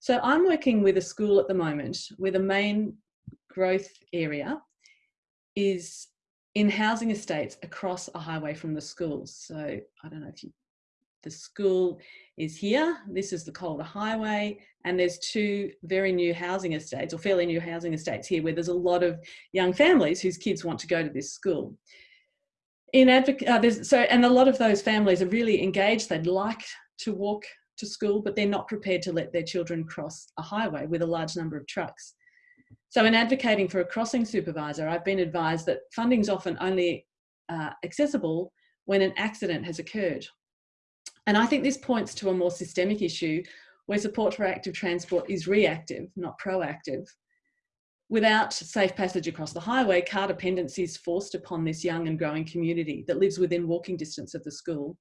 So I'm working with a school at the moment where the main growth area is in housing estates across a highway from the schools. So I don't know if you, the school is here, this is the Calder Highway, and there's two very new housing estates or fairly new housing estates here where there's a lot of young families whose kids want to go to this school. In advocate, uh, so, and a lot of those families are really engaged, they'd like to walk to school, but they're not prepared to let their children cross a highway with a large number of trucks. So in advocating for a crossing supervisor, I've been advised that funding is often only uh, accessible when an accident has occurred. And I think this points to a more systemic issue where support for active transport is reactive, not proactive. Without safe passage across the highway, car dependency is forced upon this young and growing community that lives within walking distance of the school.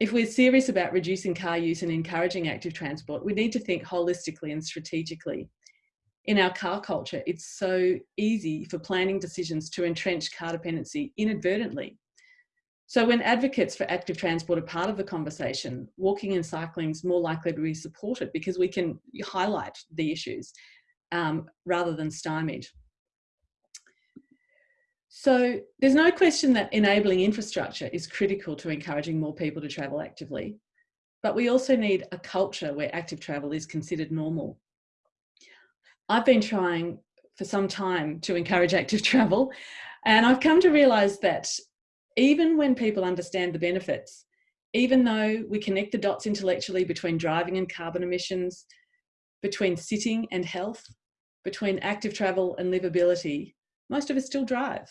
If we're serious about reducing car use and encouraging active transport, we need to think holistically and strategically in our car culture, it's so easy for planning decisions to entrench car dependency inadvertently. So when advocates for active transport are part of the conversation, walking and cycling is more likely to be supported because we can highlight the issues um, rather than stymied. So there's no question that enabling infrastructure is critical to encouraging more people to travel actively, but we also need a culture where active travel is considered normal. I've been trying for some time to encourage active travel. And I've come to realize that even when people understand the benefits, even though we connect the dots intellectually between driving and carbon emissions, between sitting and health, between active travel and livability, most of us still drive.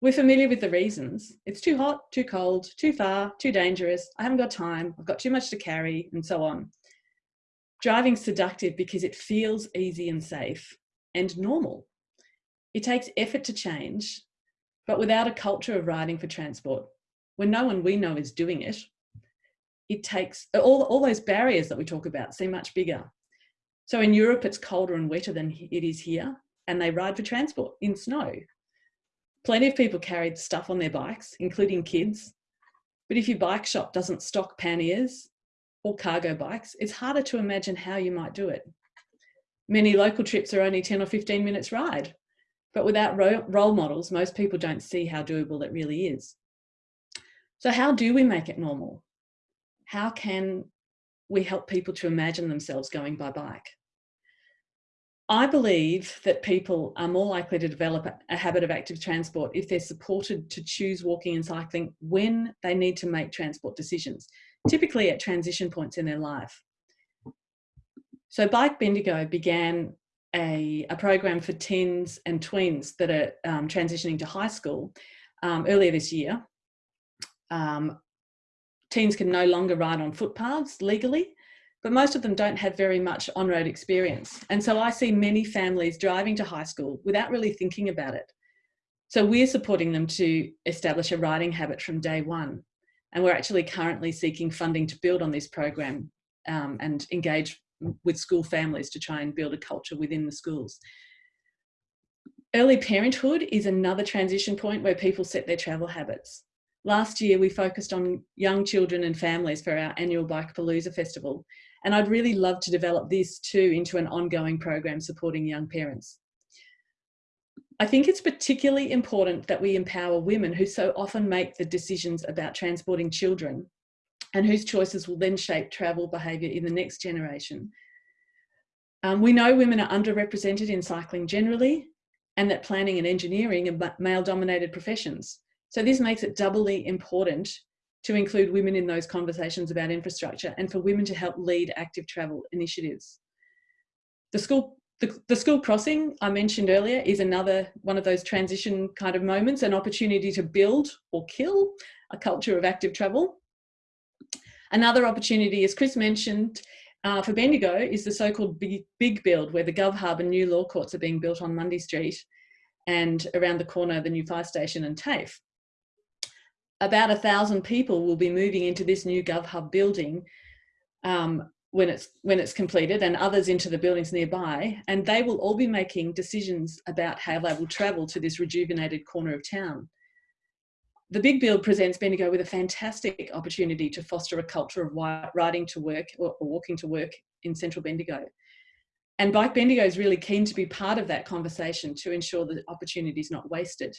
We're familiar with the reasons. It's too hot, too cold, too far, too dangerous, I haven't got time, I've got too much to carry, and so on. Driving's seductive because it feels easy and safe and normal. It takes effort to change, but without a culture of riding for transport, when no one we know is doing it, it takes all, all those barriers that we talk about seem much bigger. So in Europe, it's colder and wetter than it is here, and they ride for transport in snow. Plenty of people carried stuff on their bikes, including kids. But if your bike shop doesn't stock panniers or cargo bikes, it's harder to imagine how you might do it. Many local trips are only 10 or 15 minutes ride, but without role models, most people don't see how doable it really is. So how do we make it normal? How can we help people to imagine themselves going by bike? I believe that people are more likely to develop a habit of active transport if they're supported to choose walking and cycling when they need to make transport decisions typically at transition points in their life. So Bike Bendigo began a, a program for teens and tweens that are um, transitioning to high school um, earlier this year. Um, teens can no longer ride on footpaths legally, but most of them don't have very much on-road experience. And so I see many families driving to high school without really thinking about it. So we're supporting them to establish a riding habit from day one. And we're actually currently seeking funding to build on this program um, and engage with school families to try and build a culture within the schools. Early parenthood is another transition point where people set their travel habits. Last year, we focused on young children and families for our annual Bike Palooza Festival. And I'd really love to develop this too into an ongoing program supporting young parents. I think it's particularly important that we empower women who so often make the decisions about transporting children and whose choices will then shape travel behaviour in the next generation. Um, we know women are underrepresented in cycling generally and that planning and engineering are male dominated professions. So this makes it doubly important to include women in those conversations about infrastructure and for women to help lead active travel initiatives. The school the, the school crossing I mentioned earlier is another one of those transition kind of moments, an opportunity to build or kill a culture of active travel. Another opportunity, as Chris mentioned, uh, for Bendigo is the so-called big, big build where the Gov Hub and new law courts are being built on Mundy Street and around the corner the new fire station and TAFE. About a thousand people will be moving into this new Gov Hub building um, when it's when it's completed and others into the buildings nearby and they will all be making decisions about how they will travel to this rejuvenated corner of town. The Big Build presents Bendigo with a fantastic opportunity to foster a culture of riding to work or walking to work in central Bendigo. And Bike Bendigo is really keen to be part of that conversation to ensure that opportunity is not wasted.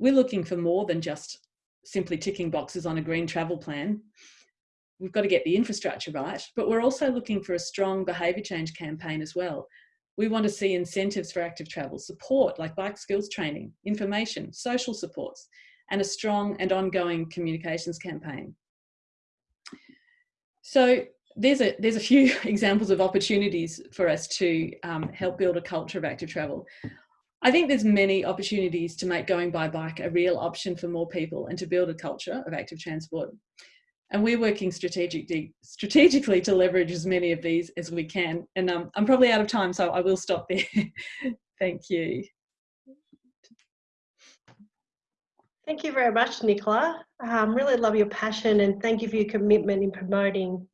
we're looking for more than just simply ticking boxes on a green travel plan. We've got to get the infrastructure right, but we're also looking for a strong behaviour change campaign as well. We want to see incentives for active travel, support like bike skills training, information, social supports, and a strong and ongoing communications campaign. So there's a, there's a few examples of opportunities for us to um, help build a culture of active travel. I think there's many opportunities to make going by bike a real option for more people and to build a culture of active transport. And we're working strategically, strategically to leverage as many of these as we can. And um, I'm probably out of time, so I will stop there. Thank you. Thank you very much, Nicola. Um, really love your passion and thank you for your commitment in promoting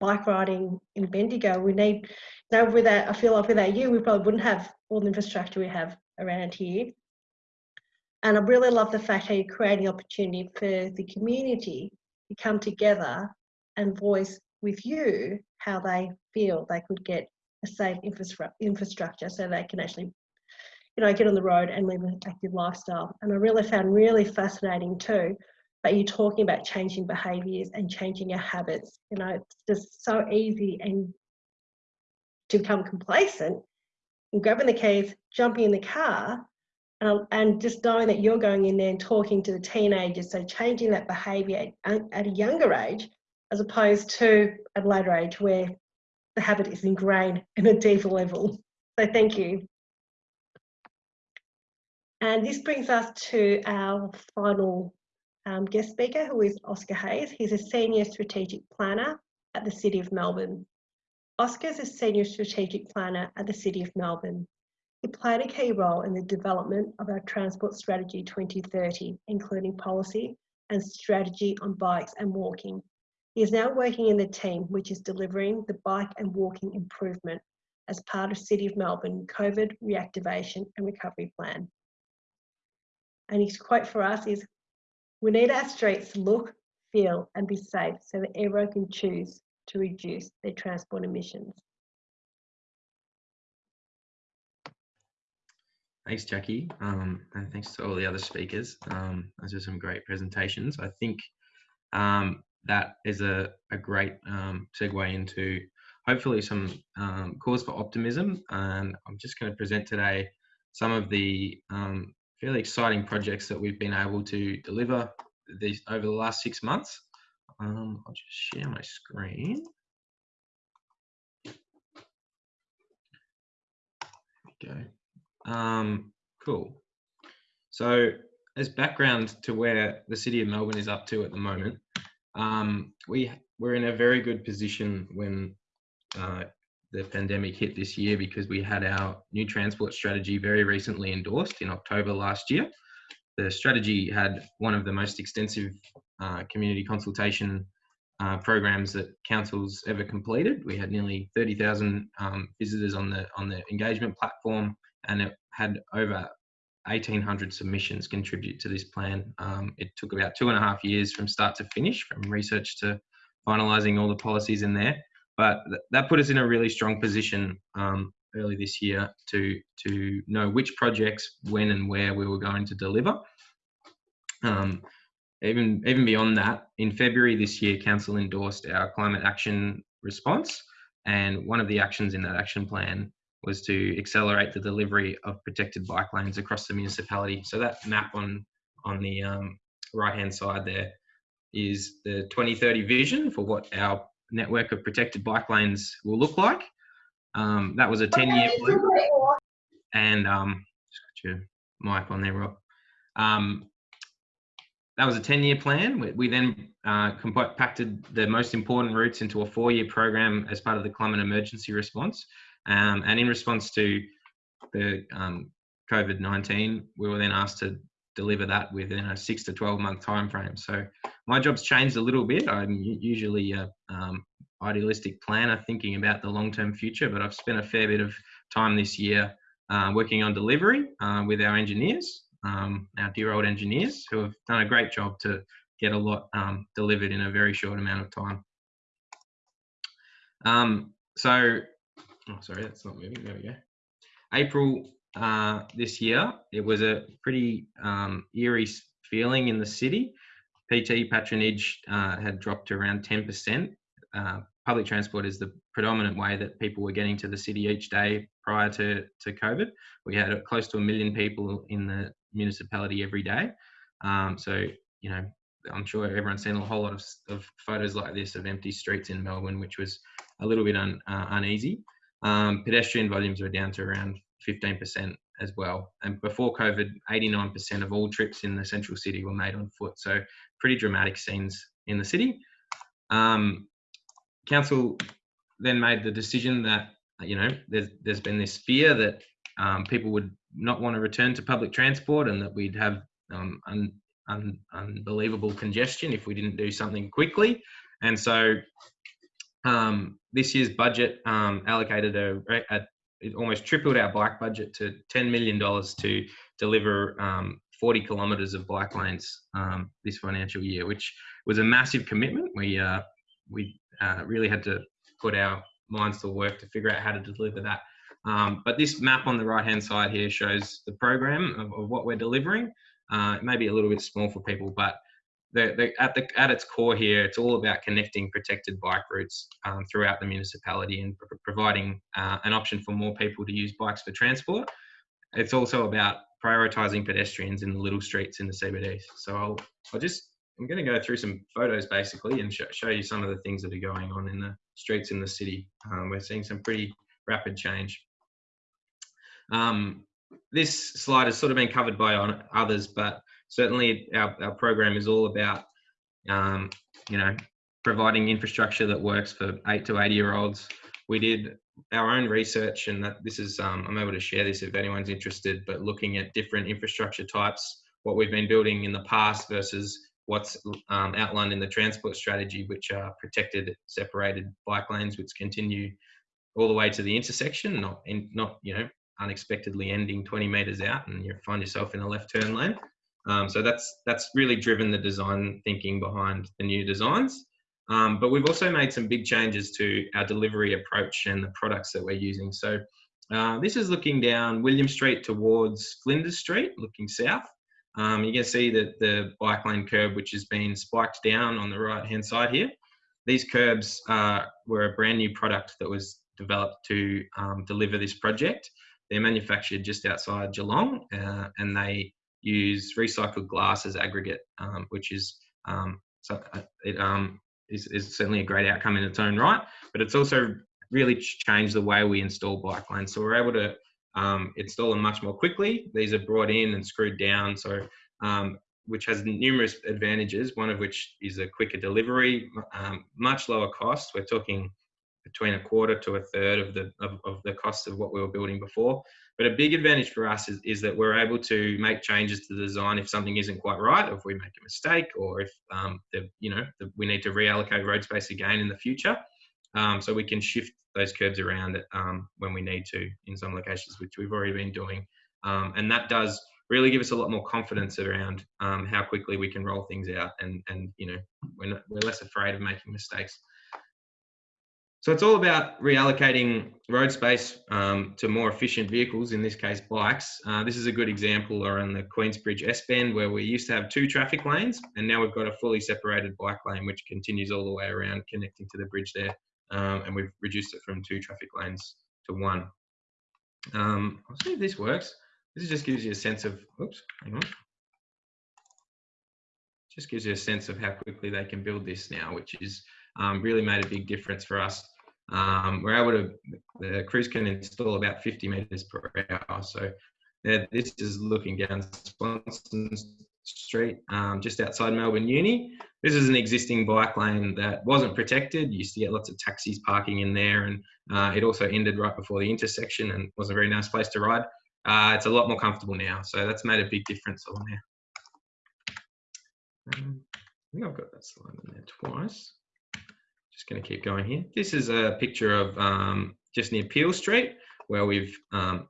bike riding in Bendigo. We need, you know, without, I feel like without you, we probably wouldn't have all the infrastructure we have around here. And I really love the fact how you're creating opportunity for the community to come together and voice with you how they feel they could get a safe infrastructure so they can actually you know, get on the road and live an active lifestyle. And I really found really fascinating too, that you're talking about changing behaviours and changing your habits. You know, it's just so easy and to become complacent and grabbing the keys, jumping in the car, and, and just knowing that you're going in there and talking to the teenagers. So changing that behaviour at, at a younger age, as opposed to at a later age where the habit is ingrained in a deeper level. So thank you. And this brings us to our final um, guest speaker, who is Oscar Hayes. He's a Senior Strategic Planner at the City of Melbourne. Oscar is a Senior Strategic Planner at the City of Melbourne. He played a key role in the development of our Transport Strategy 2030, including policy and strategy on bikes and walking. He is now working in the team which is delivering the bike and walking improvement as part of City of Melbourne COVID reactivation and recovery plan. And his quote for us is, we need our streets to look, feel and be safe so that everyone can choose to reduce their transport emissions. Thanks, Jackie, um, and thanks to all the other speakers. Um, those are some great presentations. I think um, that is a, a great um, segue into hopefully some um, cause for optimism. And I'm just going to present today some of the fairly exciting projects that we've been able to deliver these over the last six months. Um, I'll just share my screen. Go. Um, cool. So as background to where the city of Melbourne is up to at the moment, um, we we're in a very good position when uh, the pandemic hit this year because we had our new transport strategy very recently endorsed in October last year. The strategy had one of the most extensive uh, community consultation uh, programs that councils ever completed. We had nearly 30,000 um, visitors on the on the engagement platform, and it had over 1,800 submissions contribute to this plan. Um, it took about two and a half years from start to finish, from research to finalising all the policies in there but th that put us in a really strong position um, early this year to to know which projects, when and where we were going to deliver. Um, even even beyond that, in February this year, Council endorsed our climate action response, and one of the actions in that action plan was to accelerate the delivery of protected bike lanes across the municipality. So that map on on the um, right hand side there is the 2030 vision for what our network of protected bike lanes will look like. Um, that was a 10 year plan. And um, just got your mic on there, Rob. Um, that was a 10 year plan. We, we then uh, compacted the most important routes into a four year program as part of the climate emergency response. Um, and in response to the um, COVID 19, we were then asked to deliver that within a six to 12 month time frame. So my job's changed a little bit. I'm usually a um, idealistic planner thinking about the long term future, but I've spent a fair bit of time this year uh, working on delivery uh, with our engineers, um, our dear old engineers, who have done a great job to get a lot um, delivered in a very short amount of time. Um, so, oh, sorry, that's not moving. There we go. April uh, this year, it was a pretty um, eerie feeling in the city. PT patronage uh, had dropped to around 10%. Uh, public transport is the predominant way that people were getting to the city each day prior to, to COVID. We had close to a million people in the municipality every day. Um, so, you know, I'm sure everyone's seen a whole lot of, of, photos like this of empty streets in Melbourne, which was a little bit un, uh, uneasy. Um, pedestrian volumes were down to around 15% as well. And before COVID, 89% of all trips in the central city were made on foot. So pretty dramatic scenes in the city. Um, council then made the decision that, you know, there's, there's been this fear that um, people would not want to return to public transport and that we'd have um, un, un, unbelievable congestion if we didn't do something quickly. And so um, this year's budget um, allocated a, a, it almost tripled our bike budget to $10 million to deliver um, 40 kilometres of bike lanes um, this financial year, which was a massive commitment. We, uh, we uh, really had to put our minds to work to figure out how to deliver that. Um, but this map on the right hand side here shows the program of, of what we're delivering. Uh, it may be a little bit small for people, but the, the, at, the, at its core here, it's all about connecting protected bike routes um, throughout the municipality and pr providing uh, an option for more people to use bikes for transport. It's also about prioritising pedestrians in the little streets in the CBD. So I'll, I'll just, I'm going to go through some photos basically and sh show you some of the things that are going on in the streets in the city. Um, we're seeing some pretty rapid change. Um, this slide has sort of been covered by others, but certainly our, our program is all about, um, you know, providing infrastructure that works for eight to 80 year olds. We did our own research and that this is, um, I'm able to share this if anyone's interested, but looking at different infrastructure types, what we've been building in the past versus what's um, outlined in the transport strategy, which are protected, separated bike lanes, which continue all the way to the intersection, not in, not you know unexpectedly ending 20 meters out and you find yourself in a left turn lane. Um, so that's that's really driven the design thinking behind the new designs. Um, but we've also made some big changes to our delivery approach and the products that we're using. So uh, this is looking down William Street towards Flinders Street, looking south. Um, you can see that the bike lane curb, which has been spiked down on the right hand side here. These curbs uh, were a brand new product that was developed to um, deliver this project. They're manufactured just outside Geelong uh, and they use recycled glass as aggregate, um, which is um, so uh, it um, is, is certainly a great outcome in its own right. But it's also really changed the way we install bike lanes. So we're able to um, install them much more quickly. These are brought in and screwed down, so um, which has numerous advantages. One of which is a quicker delivery, um, much lower cost. We're talking between a quarter to a third of the of, of the cost of what we were building before. But a big advantage for us is, is that we're able to make changes to the design if something isn't quite right, if we make a mistake, or if um, the, you know the, we need to reallocate road space again in the future. Um, so we can shift those curbs around um, when we need to in some locations, which we've already been doing, um, and that does really give us a lot more confidence around um, how quickly we can roll things out, and and you know we're not, we're less afraid of making mistakes. So it's all about reallocating road space um, to more efficient vehicles, in this case bikes. Uh, this is a good example around the Queensbridge S-Bend where we used to have two traffic lanes and now we've got a fully separated bike lane which continues all the way around connecting to the bridge there. Um, and we've reduced it from two traffic lanes to one. Um, I'll see if this works. This just gives you a sense of, oops, hang on. Just gives you a sense of how quickly they can build this now, which is um, really made a big difference for us. Um, we're able to, the crews can install about 50 meters per hour. So this is looking down Swanston Street, um, just outside Melbourne Uni. This is an existing bike lane that wasn't protected. You used to get lots of taxis parking in there and uh, it also ended right before the intersection and was a very nice place to ride. Uh, it's a lot more comfortable now. So that's made a big difference on there. Um, I think I've got that slide in there twice just going to keep going here. This is a picture of um, just near Peel Street, where we've um,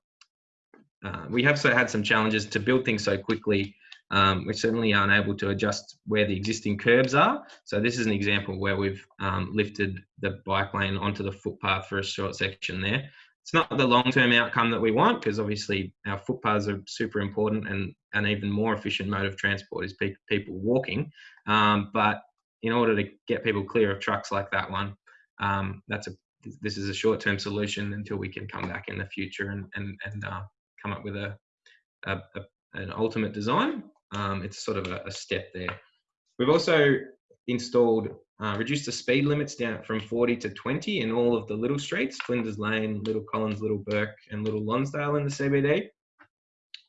uh, we have so had some challenges to build things so quickly. Um, we certainly aren't able to adjust where the existing curbs are. So this is an example where we've um, lifted the bike lane onto the footpath for a short section there. it's not the long-term outcome that we want because obviously our footpaths are super important and an even more efficient mode of transport is pe- people walking. Um, but in order to get people clear of trucks like that one, um, that's a this is a short-term solution until we can come back in the future and and, and uh, come up with a, a, a an ultimate design. Um, it's sort of a, a, step there. We've also installed uh, reduced the speed limits down from 40 to 20 in all of the little streets, Flinders Lane, Little Collins, Little Burke, and Little Lonsdale in the CBD.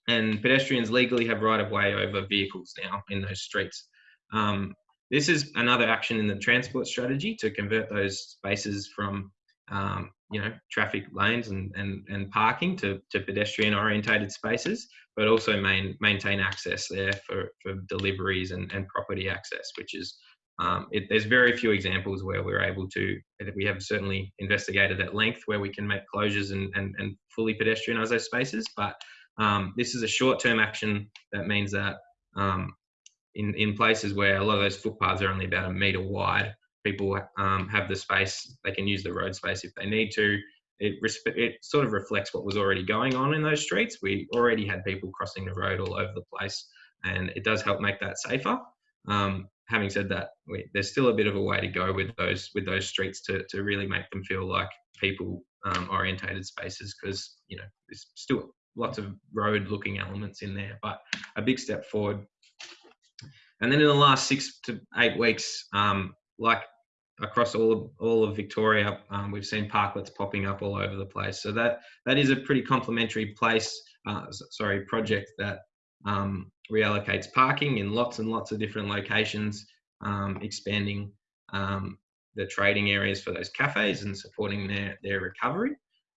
And pedestrians legally have right of way over vehicles now in those streets. Um, this is another action in the transport strategy to convert those spaces from um, you know traffic lanes and, and, and parking to, to pedestrian orientated spaces, but also main, maintain access there for, for deliveries and, and property access, which is um, it, there's very few examples where we're able to, we have certainly investigated at length where we can make closures and, and, and fully pedestrianise those spaces, but um, this is a short-term action. That means that um, in, in places where a lot of those footpaths are only about a metre wide, people um, have the space, they can use the road space if they need to. It, it sort of reflects what was already going on in those streets. We already had people crossing the road all over the place, and it does help make that safer. Um, having said that, we, there's still a bit of a way to go with those with those streets to, to really make them feel like people um, orientated spaces because you know there's still lots of road looking elements in there, but a big step forward. And then in the last six to eight weeks, um, like across all of, all of Victoria, um, we've seen parklets popping up all over the place. So that that is a pretty complementary place, uh, sorry, project that um, reallocates parking in lots and lots of different locations, um, expanding um, the trading areas for those cafes and supporting their their recovery.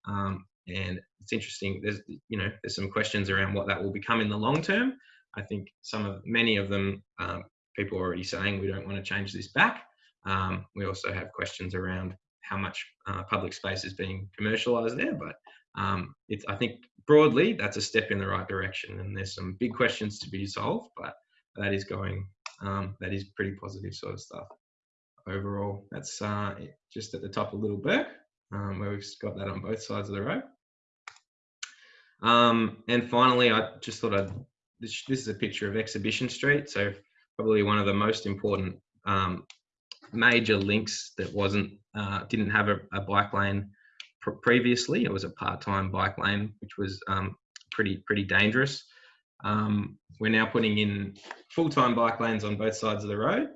Um, and it's interesting. There's you know there's some questions around what that will become in the long term. I think some of many of them um, people are already saying we don't want to change this back. Um, we also have questions around how much uh, public space is being commercialised there, but um, it's I think broadly that's a step in the right direction, and there's some big questions to be solved, but that is going um, that is pretty positive sort of stuff. Overall, that's uh, just at the top of Little Bourke, um, where we've got that on both sides of the road. Um, and finally, I just thought I'd this, this is a picture of Exhibition Street, so probably one of the most important um, major links that wasn't uh, didn't have a, a bike lane pr previously. It was a part-time bike lane, which was um, pretty pretty dangerous. Um, we're now putting in full-time bike lanes on both sides of the road.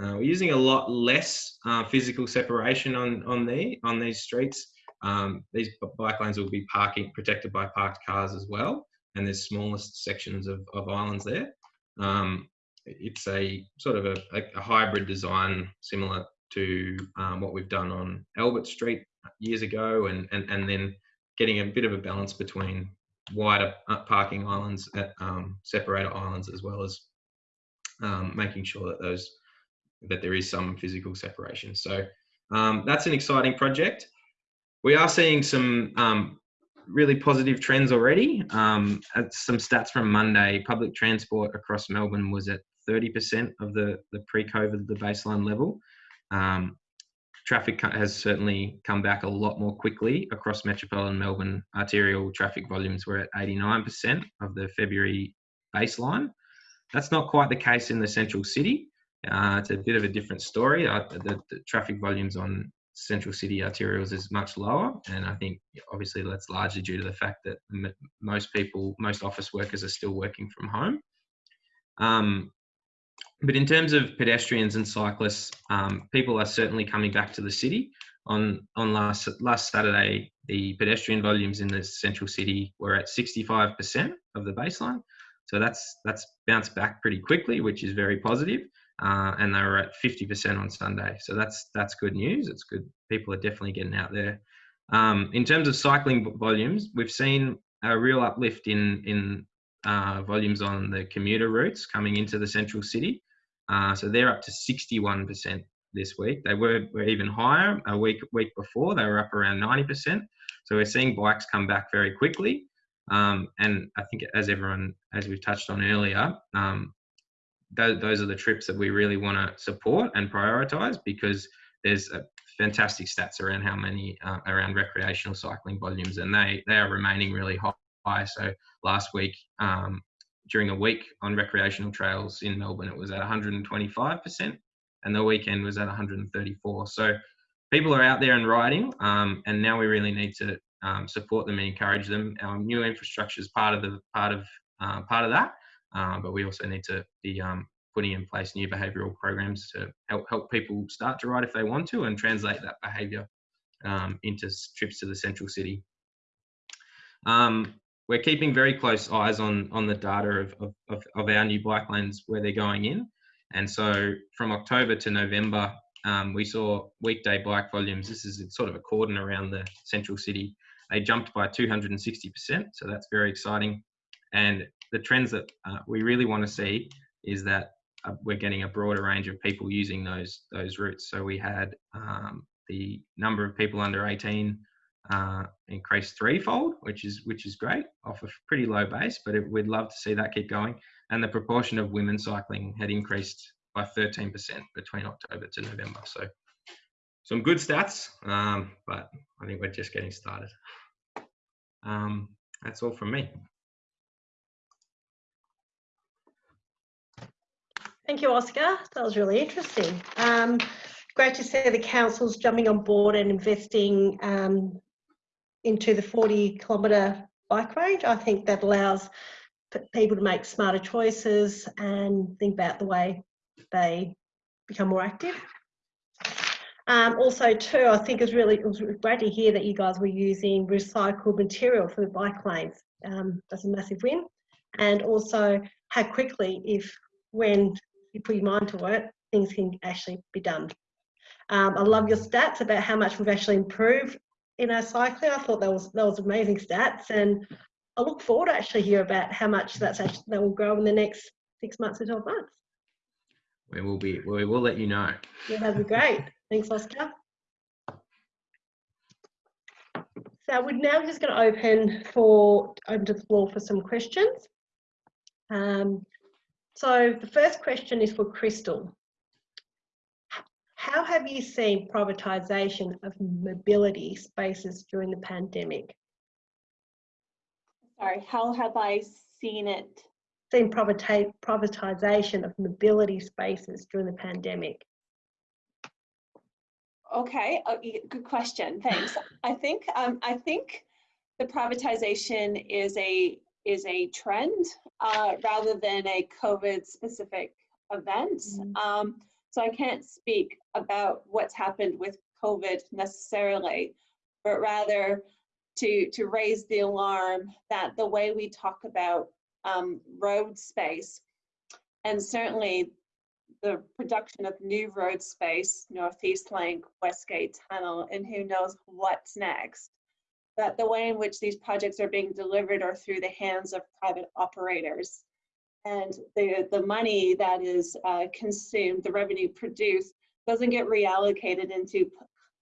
Uh, we're using a lot less uh, physical separation on on the on these streets. Um, these bike lanes will be parking protected by parked cars as well, and there's smallest sections of, of islands there. Um, it's a sort of a, a, hybrid design similar to um, what we've done on Albert Street years ago, and, and, and then getting a bit of a balance between wider uh, parking islands, at, um, separator islands, as well as um, making sure that those that there is some physical separation. So um, that's an exciting project. We are seeing some um, really positive trends already. Um, some stats from Monday, public transport across Melbourne was at 30% of the, the pre-COVID, the baseline level. Um, traffic has certainly come back a lot more quickly across metropolitan Melbourne. Arterial traffic volumes were at 89% of the February baseline. That's not quite the case in the central city. Uh, it's a bit of a different story. Uh, the, the, traffic volumes on central city arterials is much lower, and I think obviously that's largely due to the fact that most people, most office workers, are still working from home. Um, but in terms of pedestrians and cyclists, um, people are certainly coming back to the city. On on last last Saturday, the pedestrian volumes in the central city were at 65% of the baseline. So that's that's bounced back pretty quickly, which is very positive. Uh, and they were at 50% on Sunday. So that's that's good news. It's good. People are definitely getting out there. Um, in terms of cycling volumes, we've seen a real uplift in in uh, volumes on the commuter routes coming into the central city. Uh, so they're up to 61% this week. They were, were even higher a week week before. They were up around 90%. So we're seeing bikes come back very quickly. Um, and I think as everyone, as we've touched on earlier, um, th those are the trips that we really want to support and prioritize because there's a fantastic stats around how many uh, around recreational cycling volumes, and they they are remaining really high. So last week, um, during a week on recreational trails in Melbourne, it was at 125%, and the weekend was at 134. So people are out there and riding, um, and now we really need to um, support them and encourage them. Our new infrastructure is part of the part of uh, part of that, uh, but we also need to be um, putting in place new behavioural programs to help help people start to ride if they want to, and translate that behaviour um, into trips to the central city. Um, we're keeping very close eyes on on the data of, of, of, our new bike lanes where they're going in. And so from October to November, um, we saw weekday bike volumes. This is sort of a cordon around the central city. They jumped by 260%. So that's very exciting. And the trends that uh, we really want to see is that uh, we're getting a broader range of people using those those routes. So we had um, the number of people under 18 uh, increased threefold, which is which is great off a pretty low base, but it, we'd love to see that keep going. And the proportion of women cycling had increased by 13% between October to November. So some good stats, um, but I think we're just getting started. Um, that's all from me. Thank you, Oscar. That was really interesting. Um, great to see the councils jumping on board and investing um, into the 40 kilometre bike range. I think that allows people to make smarter choices and think about the way they become more active. Um, also, too, I think it's really it was great to hear that you guys were using recycled material for the bike lanes. Um, that's a massive win. And also, how quickly, if when you put your mind to it, things can actually be done. Um, I love your stats about how much we've actually improved in our cycling. I thought that was that was amazing stats, and I look forward to actually hear about how much that's actually that will grow in the next six months or twelve months. We will be. We will let you know. Yeah, that'd be great. Thanks, Oscar. So we're now just going to open for open to the floor for some questions. Um, so the first question is for Crystal. How have you seen privatisation of mobility spaces during the pandemic? Sorry, how have I seen it? Seen privatisation of mobility spaces during the pandemic. Okay, uh, good question. Thanks. I think um, I think the privatization is a is a trend uh, rather than a COVID specific event. Mm -hmm. um, so I can't speak about what's happened with COVID necessarily, but rather to, to raise the alarm that the way we talk about um, road space, and certainly the production of new road space, Northeast Link, Westgate Tunnel, and who knows what's next, that the way in which these projects are being delivered are through the hands of private operators and the, the money that is uh, consumed, the revenue produced, doesn't get reallocated into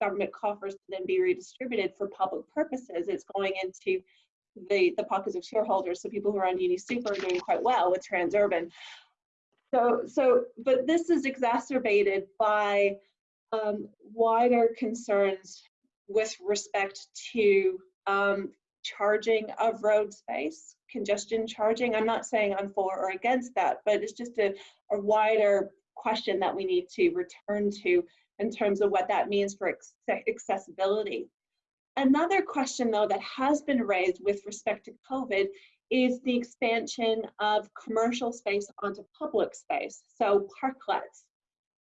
government coffers to then be redistributed for public purposes. It's going into the, the pockets of shareholders. So people who are on Uni Super are doing quite well with Transurban. So, so, but this is exacerbated by um, wider concerns with respect to um, charging of road space, congestion charging. I'm not saying I'm for or against that, but it's just a, a wider question that we need to return to in terms of what that means for accessibility. Another question though that has been raised with respect to COVID is the expansion of commercial space onto public space. So parklets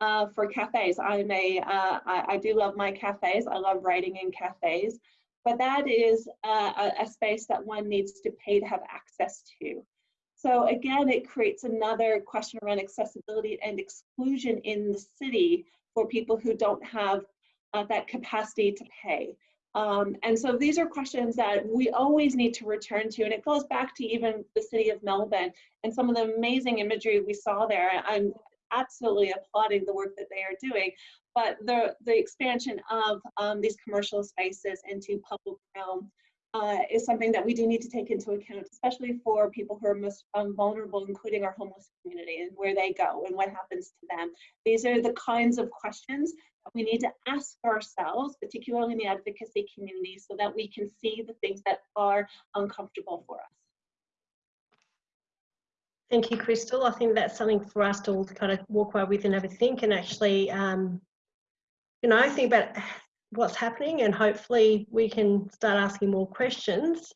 uh, for cafes. I'm a, uh, I, I do love my cafes. I love writing in cafes but that is a, a space that one needs to pay to have access to. So again, it creates another question around accessibility and exclusion in the city for people who don't have uh, that capacity to pay. Um, and so these are questions that we always need to return to. And it goes back to even the city of Melbourne and some of the amazing imagery we saw there. I'm absolutely applauding the work that they are doing but the, the expansion of um, these commercial spaces into public realm uh, is something that we do need to take into account, especially for people who are most um, vulnerable, including our homeless community and where they go and what happens to them. These are the kinds of questions that we need to ask ourselves, particularly in the advocacy community, so that we can see the things that are uncomfortable for us. Thank you, Crystal. I think that's something for us to all kind of walk away with and have a think and actually, um, you know, think about what's happening and hopefully we can start asking more questions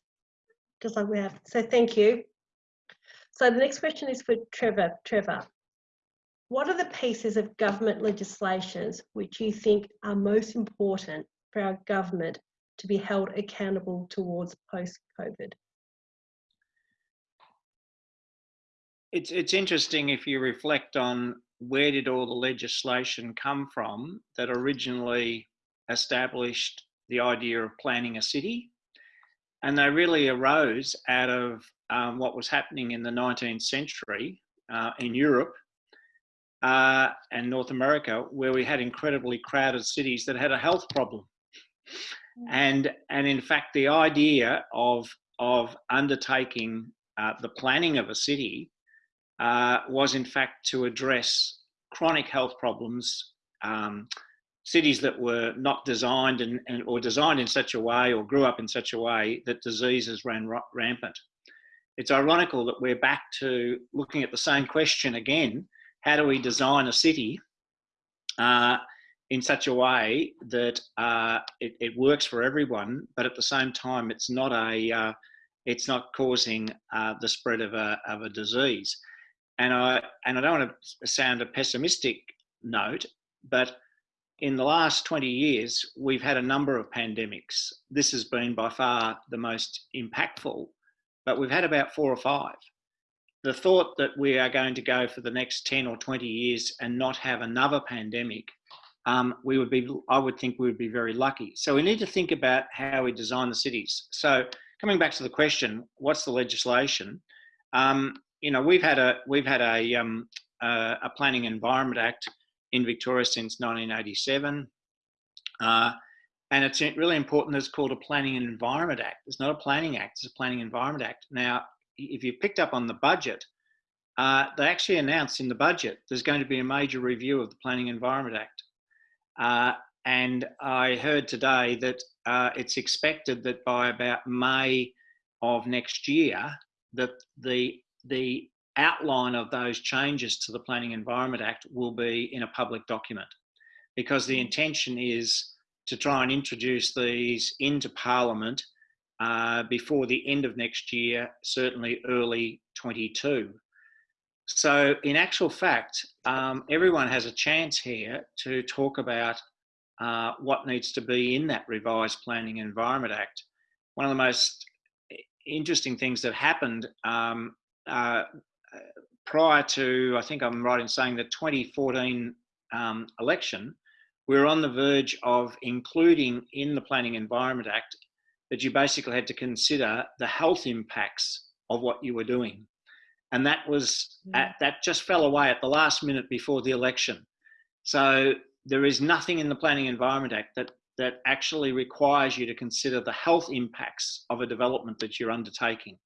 just like we have. So thank you. So the next question is for Trevor. Trevor, what are the pieces of government legislations which you think are most important for our government to be held accountable towards post-COVID? It's, it's interesting if you reflect on where did all the legislation come from that originally established the idea of planning a city. And they really arose out of um, what was happening in the 19th century uh, in Europe uh, and North America, where we had incredibly crowded cities that had a health problem. And, and in fact, the idea of, of undertaking uh, the planning of a city uh, was in fact to address chronic health problems um, cities that were not designed and, and, or designed in such a way or grew up in such a way that diseases ran rampant. It's ironical that we're back to looking at the same question again. How do we design a city uh, in such a way that uh, it, it, works for everyone, but at the same time, it's not a, uh, it's not causing uh, the spread of a, of a disease. And I, and I don't want to sound a pessimistic note, but in the last 20 years, we've had a number of pandemics. This has been by far the most impactful, but we've had about four or five. The thought that we are going to go for the next 10 or 20 years and not have another pandemic, um, we would be, I would think we would be very lucky. So we need to think about how we design the cities. So coming back to the question, what's the legislation? Um, you know, we've had a, we've had a, um, a, a Planning Environment Act in Victoria since 1987. Uh, and it's really important it's called a Planning and Environment Act. It's not a Planning Act, it's a Planning Environment Act. Now, if you picked up on the budget, uh, they actually announced in the budget there's going to be a major review of the Planning Environment Act. Uh, and I heard today that uh, it's expected that by about May of next year, that the the outline of those changes to the Planning Environment Act will be in a public document because the intention is to try and introduce these into Parliament uh, before the end of next year, certainly early 22. So in actual fact, um, everyone has a chance here to talk about uh, what needs to be in that revised Planning Environment Act. One of the most interesting things that happened um, uh, prior to, I think I'm right in saying the 2014 um, election, we were on the verge of including in the Planning Environment Act that you basically had to consider the health impacts of what you were doing. And that was, mm. at, that just fell away at the last minute before the election. So there is nothing in the Planning Environment Act that, that actually requires you to consider the health impacts of a development that you're undertaking.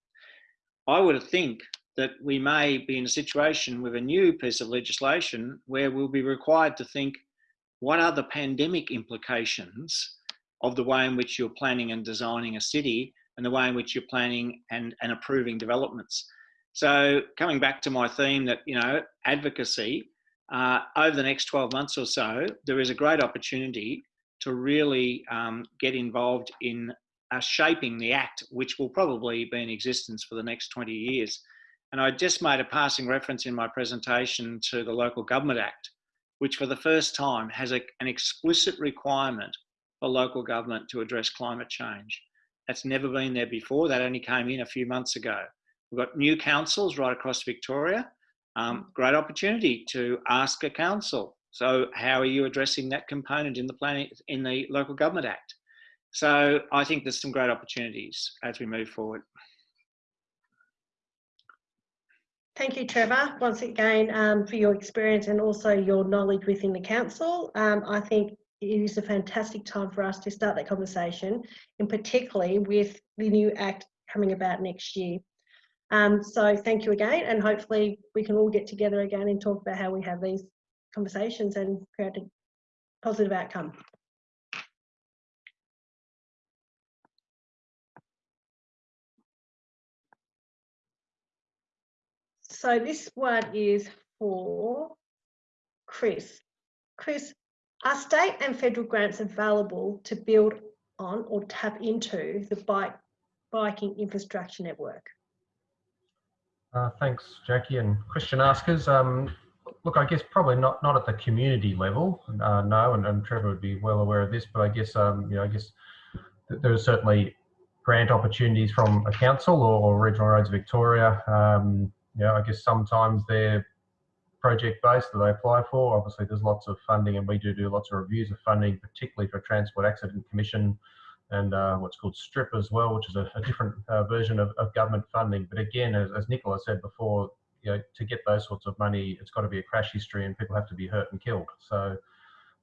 I would think that we may be in a situation with a new piece of legislation where we'll be required to think what are the pandemic implications of the way in which you're planning and designing a city and the way in which you're planning and, and approving developments. So coming back to my theme that, you know, advocacy, uh, over the next 12 months or so, there is a great opportunity to really um, get involved in uh, shaping the Act, which will probably be in existence for the next 20 years. And I just made a passing reference in my presentation to the Local Government Act, which for the first time has a, an explicit requirement for local government to address climate change. That's never been there before. That only came in a few months ago. We've got new councils right across Victoria. Um, great opportunity to ask a council. So how are you addressing that component in the planning in the Local Government Act? So I think there's some great opportunities as we move forward. Thank you, Trevor, once again um, for your experience and also your knowledge within the council. Um, I think it is a fantastic time for us to start that conversation, and particularly with the new act coming about next year. Um, so thank you again, and hopefully we can all get together again and talk about how we have these conversations and create a positive outcome. So this one is for Chris. Chris, are state and federal grants available to build on or tap into the bike biking infrastructure network? Uh, thanks, Jackie and Christian askers. Um, look, I guess probably not not at the community level, uh, no, and, and, Trevor would be well aware of this. But I guess um, you know, I guess there are certainly grant opportunities from a council or, or Regional Roads Victoria. Um, know, I guess sometimes they're project based that they apply for. Obviously, there's lots of funding, and we do do lots of reviews of funding, particularly for Transport Accident Commission and uh, what's called STRIP as well, which is a, a different uh, version of, of, government funding. But again, as, as Nicola said before, you know, to get those sorts of money, it's got to be a crash history, and people have to be hurt and killed. So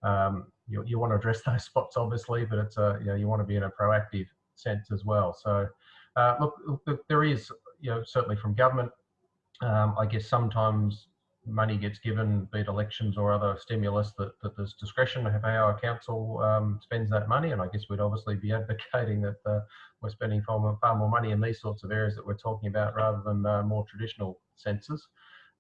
um, you, you want to address those spots, obviously, but it's a you know you want to be in a proactive sense as well. So uh, look, look, there is you know certainly from government. Um, I guess sometimes money gets given, be it elections or other stimulus, that, that there's discretion of how our council um, spends that money. And I guess we'd obviously be advocating that uh, we're spending far more, far more, money in these sorts of areas that we're talking about rather than uh, more traditional senses.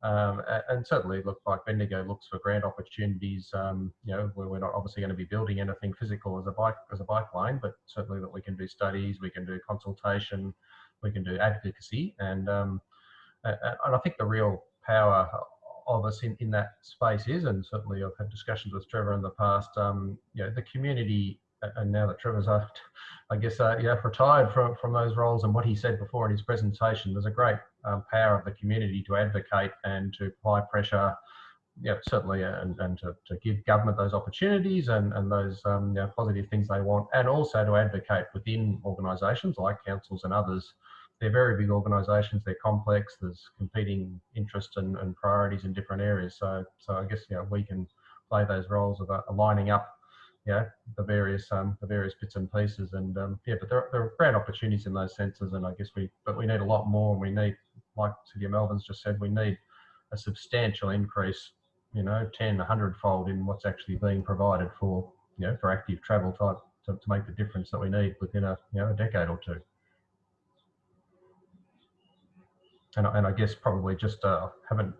Um, and certainly, look like Bendigo looks for grant opportunities. Um, you know, where we're not obviously going to be building anything physical as a bike as a bike lane, but certainly that we can do studies, we can do consultation, we can do advocacy, and um, and I think the real power of us in, in that space is, and certainly I've had discussions with Trevor in the past, um, you know, the community, and now that Trevor's, uh, I guess, uh, yeah, retired from, from those roles and what he said before in his presentation, there's a great um, power of the community to advocate and to apply pressure, yeah, certainly, uh, and, and to, to give government those opportunities and, and those um, you know, positive things they want, and also to advocate within organisations like councils and others they're very big organisations. They're complex. There's competing interests and, and, priorities in different areas. So, so I guess you know we can play those roles of uh, aligning up, yeah, the various um, the various bits and pieces. And um, yeah, but there, there are great opportunities in those senses. And I guess we, but we need a lot more. And we need, like City of Melbourne's just said, we need a substantial increase. You know, 10, 100 fold in what's actually being provided for you know for active travel type to, to make the difference that we need within a you know a decade or two. And, and I guess probably just uh, haven't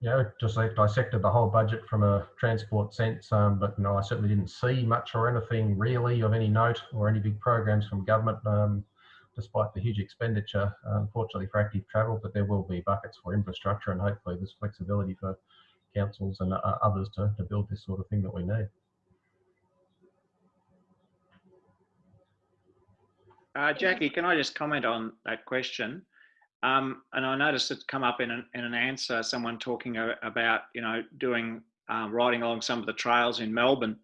you know just like dissected the whole budget from a transport sense um, but you know I certainly didn't see much or anything really of any note or any big programs from government um, despite the huge expenditure unfortunately for active travel but there will be buckets for infrastructure and hopefully there's flexibility for councils and uh, others to, to build this sort of thing that we need. Uh, Jackie, can I just comment on that question? Um, and I noticed it come up in an, in an answer, someone talking about, you know, doing, um, riding along some of the trails in Melbourne.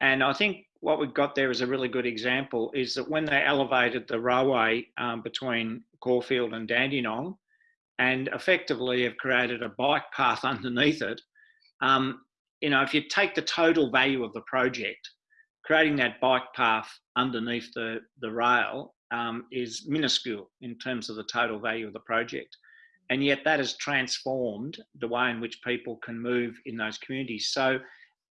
And I think what we've got there is a really good example is that when they elevated the railway um, between Caulfield and Dandenong and effectively have created a bike path underneath it, um, you know, if you take the total value of the project, creating that bike path underneath the, the rail um, is minuscule in terms of the total value of the project. And yet that has transformed the way in which people can move in those communities. So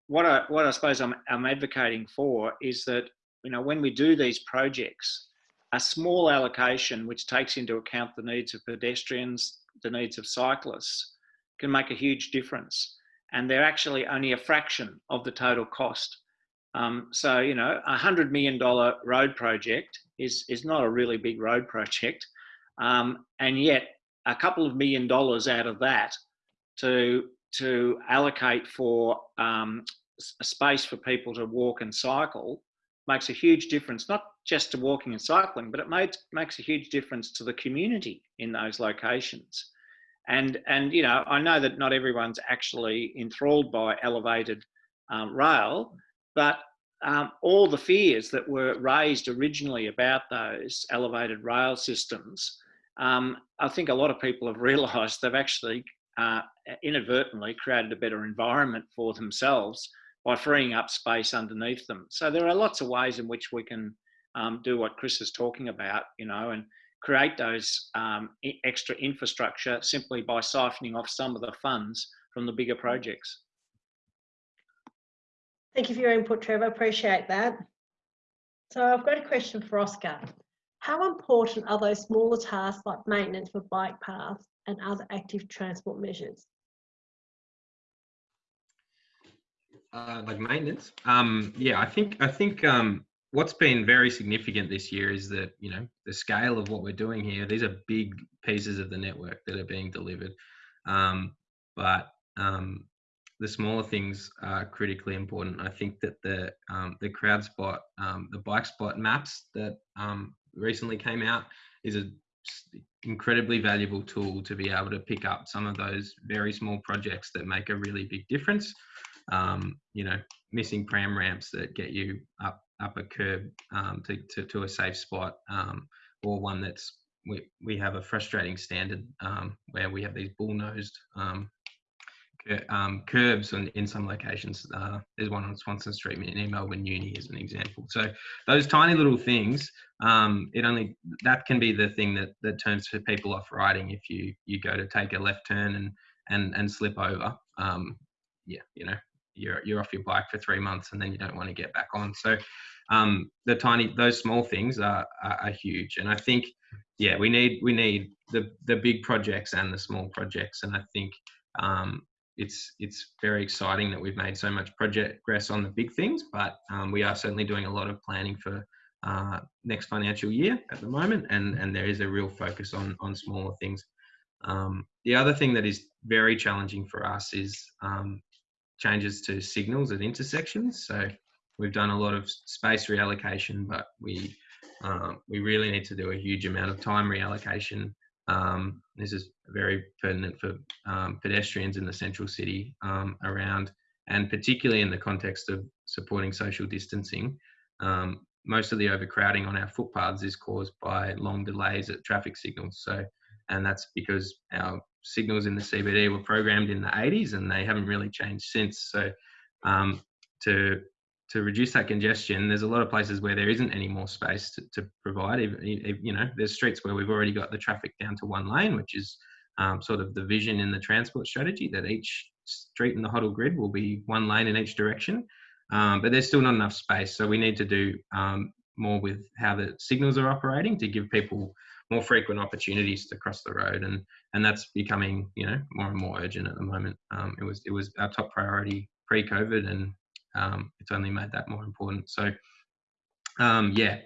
what I, what I suppose I'm, I'm advocating for is that, you know, when we do these projects, a small allocation which takes into account the needs of pedestrians, the needs of cyclists, can make a huge difference. And they're actually only a fraction of the total cost. Um, so, you know, a $100 million road project is, is not a really big road project. Um, and yet a couple of million dollars out of that to, to allocate for um, a space for people to walk and cycle makes a huge difference, not just to walking and cycling, but it made, makes a huge difference to the community in those locations. And, and you know, I know that not everyone's actually enthralled by elevated um, rail, but um, all the fears that were raised originally about those elevated rail systems, um, I think a lot of people have realised they've actually uh, inadvertently created a better environment for themselves by freeing up space underneath them. So there are lots of ways in which we can um, do what Chris is talking about, you know, and create those um, extra infrastructure simply by siphoning off some of the funds from the bigger projects. Thank you for your input, Trevor. Appreciate that. So I've got a question for Oscar. How important are those smaller tasks like maintenance for bike paths and other active transport measures? Uh, like maintenance. Um, yeah, I think I think um, what's been very significant this year is that you know the scale of what we're doing here. These are big pieces of the network that are being delivered, um, but um, the smaller things are critically important. I think that the um, the crowd spot, um, the bike spot maps that um, recently came out is an incredibly valuable tool to be able to pick up some of those very small projects that make a really big difference. Um, you know, missing pram ramps that get you up up a curb um, to, to, to a safe spot, um, or one that's we we have a frustrating standard where we have these bull nosed um, curbs in, in some locations. Uh, there's one on Swanston Street in Melbourne Uni as an example. So those tiny little things, um, it only that can be the thing that that turns people off riding if you you go to take a left turn and and and slip over. Um, yeah, you know, you're you're off your bike for three months and then you don't want to get back on. So um, the tiny those small things are, are, are huge, and I think yeah we need we need the the big projects and the small projects, and I think um, it's it's very exciting that we've made so much progress on the big things, but um, we are certainly doing a lot of planning for uh, next financial year at the moment, and and there is a real focus on on smaller things. Um, the other thing that is very challenging for us is um, changes to signals at intersections. So we've done a lot of space reallocation, but we um, we really need to do a huge amount of time reallocation um, this is very pertinent for um, pedestrians in the central city um, around, and particularly in the context of supporting social distancing. Um, most of the overcrowding on our footpaths is caused by long delays at traffic signals. So, and that's because our signals in the CBD were programmed in the 80s and they haven't really changed since. So, um, to to reduce that congestion, there's a lot of places where there isn't any more space to, to provide. If, you know, there's streets where we've already got the traffic down to one lane, which is um, sort of the vision in the transport strategy that each street in the Hoddle grid will be one lane in each direction. Um, but there's still not enough space, so we need to do um, more with how the signals are operating to give people more frequent opportunities to cross the road, and and that's becoming you know more and more urgent at the moment. Um, it was it was our top priority pre-COVID, and um, it's only made that more important. So um, yeah,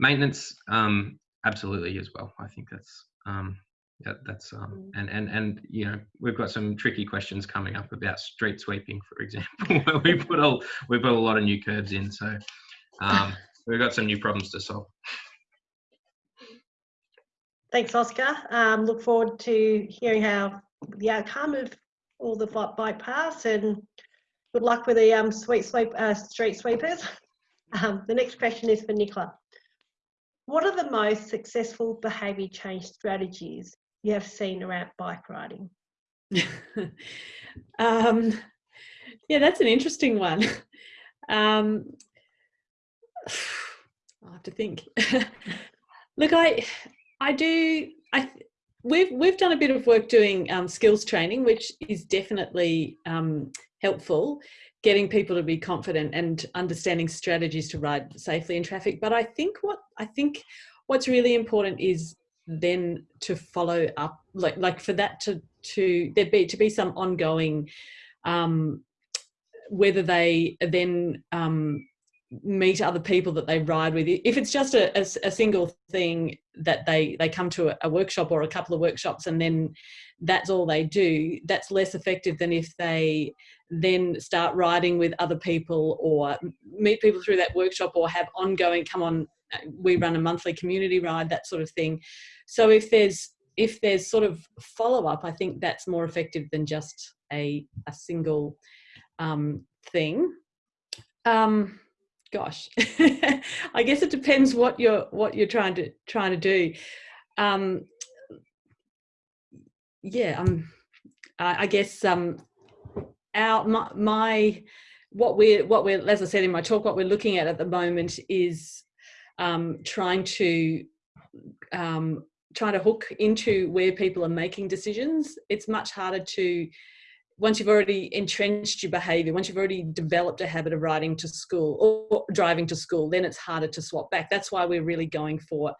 maintenance um, absolutely as well. I think that's um, yeah, that's um, mm. and and and you know we've got some tricky questions coming up about street sweeping, for example, where we put a we put a lot of new curbs in, so um, we've got some new problems to solve. Thanks, Oscar. Um, look forward to hearing how the outcome of all the bike paths and good luck with the um, sweet sweep, uh, street sweepers. Um, the next question is for Nicola. What are the most successful behaviour change strategies you have seen around bike riding? um, yeah, that's an interesting one. Um, I have to think. Look, I, I do. I we've we've done a bit of work doing um, skills training, which is definitely um, helpful getting people to be confident and understanding strategies to ride safely in traffic. But i think what i think what's really important is then to follow up like like for that to to there be to be some ongoing um whether they then um meet other people that they ride with. If it's just a, a, a single thing that they they come to a, a, workshop or a couple of workshops and then that's all they do that's less effective than if they then start riding with other people or meet people through that workshop or have ongoing come on we run a monthly community ride that sort of thing. So if there's if there's sort of follow up i think that's more effective than just a a single um, thing. Um, gosh i guess it depends what you're what you're trying to trying to do. Um yeah um i, I guess um our my, my what we're what we're as i said in my talk what we're looking at at the moment is um, trying to um, trying to hook into where people are making decisions. It's much harder to once you've already entrenched your behavior, once you've already developed a habit of riding to school or driving to school, then it's harder to swap back. That's why we're really going for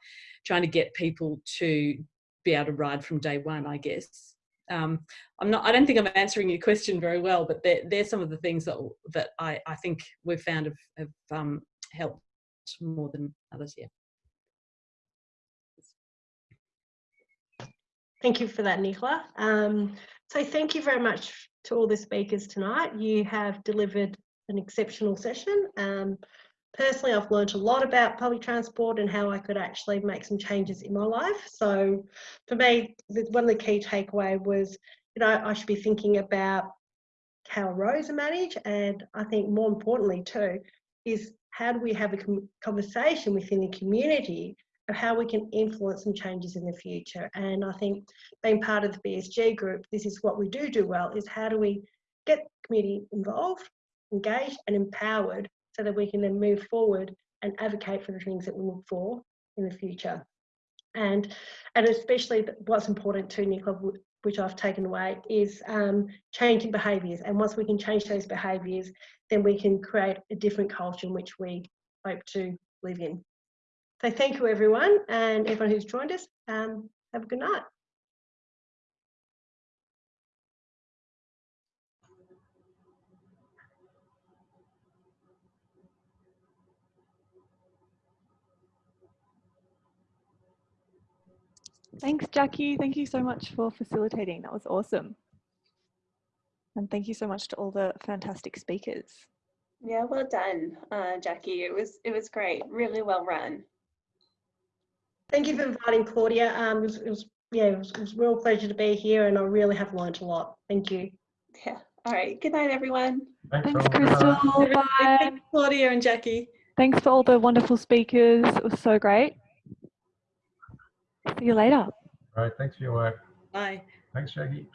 trying to get people to be able to ride from day one, I guess. Um, I'm not, I don't think I'm answering your question very well, but they're, they're some of the things that, that I, I think we've found have, have um, helped more than others, yeah. Thank you for that, Nicola. Um, so thank you very much to all the speakers tonight. You have delivered an exceptional session. Um, personally, I've learned a lot about public transport and how I could actually make some changes in my life. So for me, one of the key takeaway was, you know, I should be thinking about how roads are managed. And I think more importantly too, is how do we have a conversation within the community of how we can influence some changes in the future. And I think being part of the BSG group, this is what we do do well, is how do we get the community involved, engaged and empowered so that we can then move forward and advocate for the things that we look for in the future. And, and especially what's important to Nicola, which I've taken away, is um, changing behaviours. And once we can change those behaviours, then we can create a different culture in which we hope to live in. So thank you everyone and everyone who's joined us. Um, have a good night. Thanks, Jackie. Thank you so much for facilitating. That was awesome. And thank you so much to all the fantastic speakers. Yeah, well done, uh, Jackie. It was it was great. Really well run. Thank you for inviting Claudia. Um, it was, it was yeah, it was, it was a real pleasure to be here, and I really have learned a lot. Thank you. Yeah. All right. Good night, everyone. Thanks, all. Good Crystal. night. Bye. Thanks, Claudia and Jackie. Thanks for all the wonderful speakers. It was so great. See you later. All right, thanks for your work. Bye. Thanks, Jackie.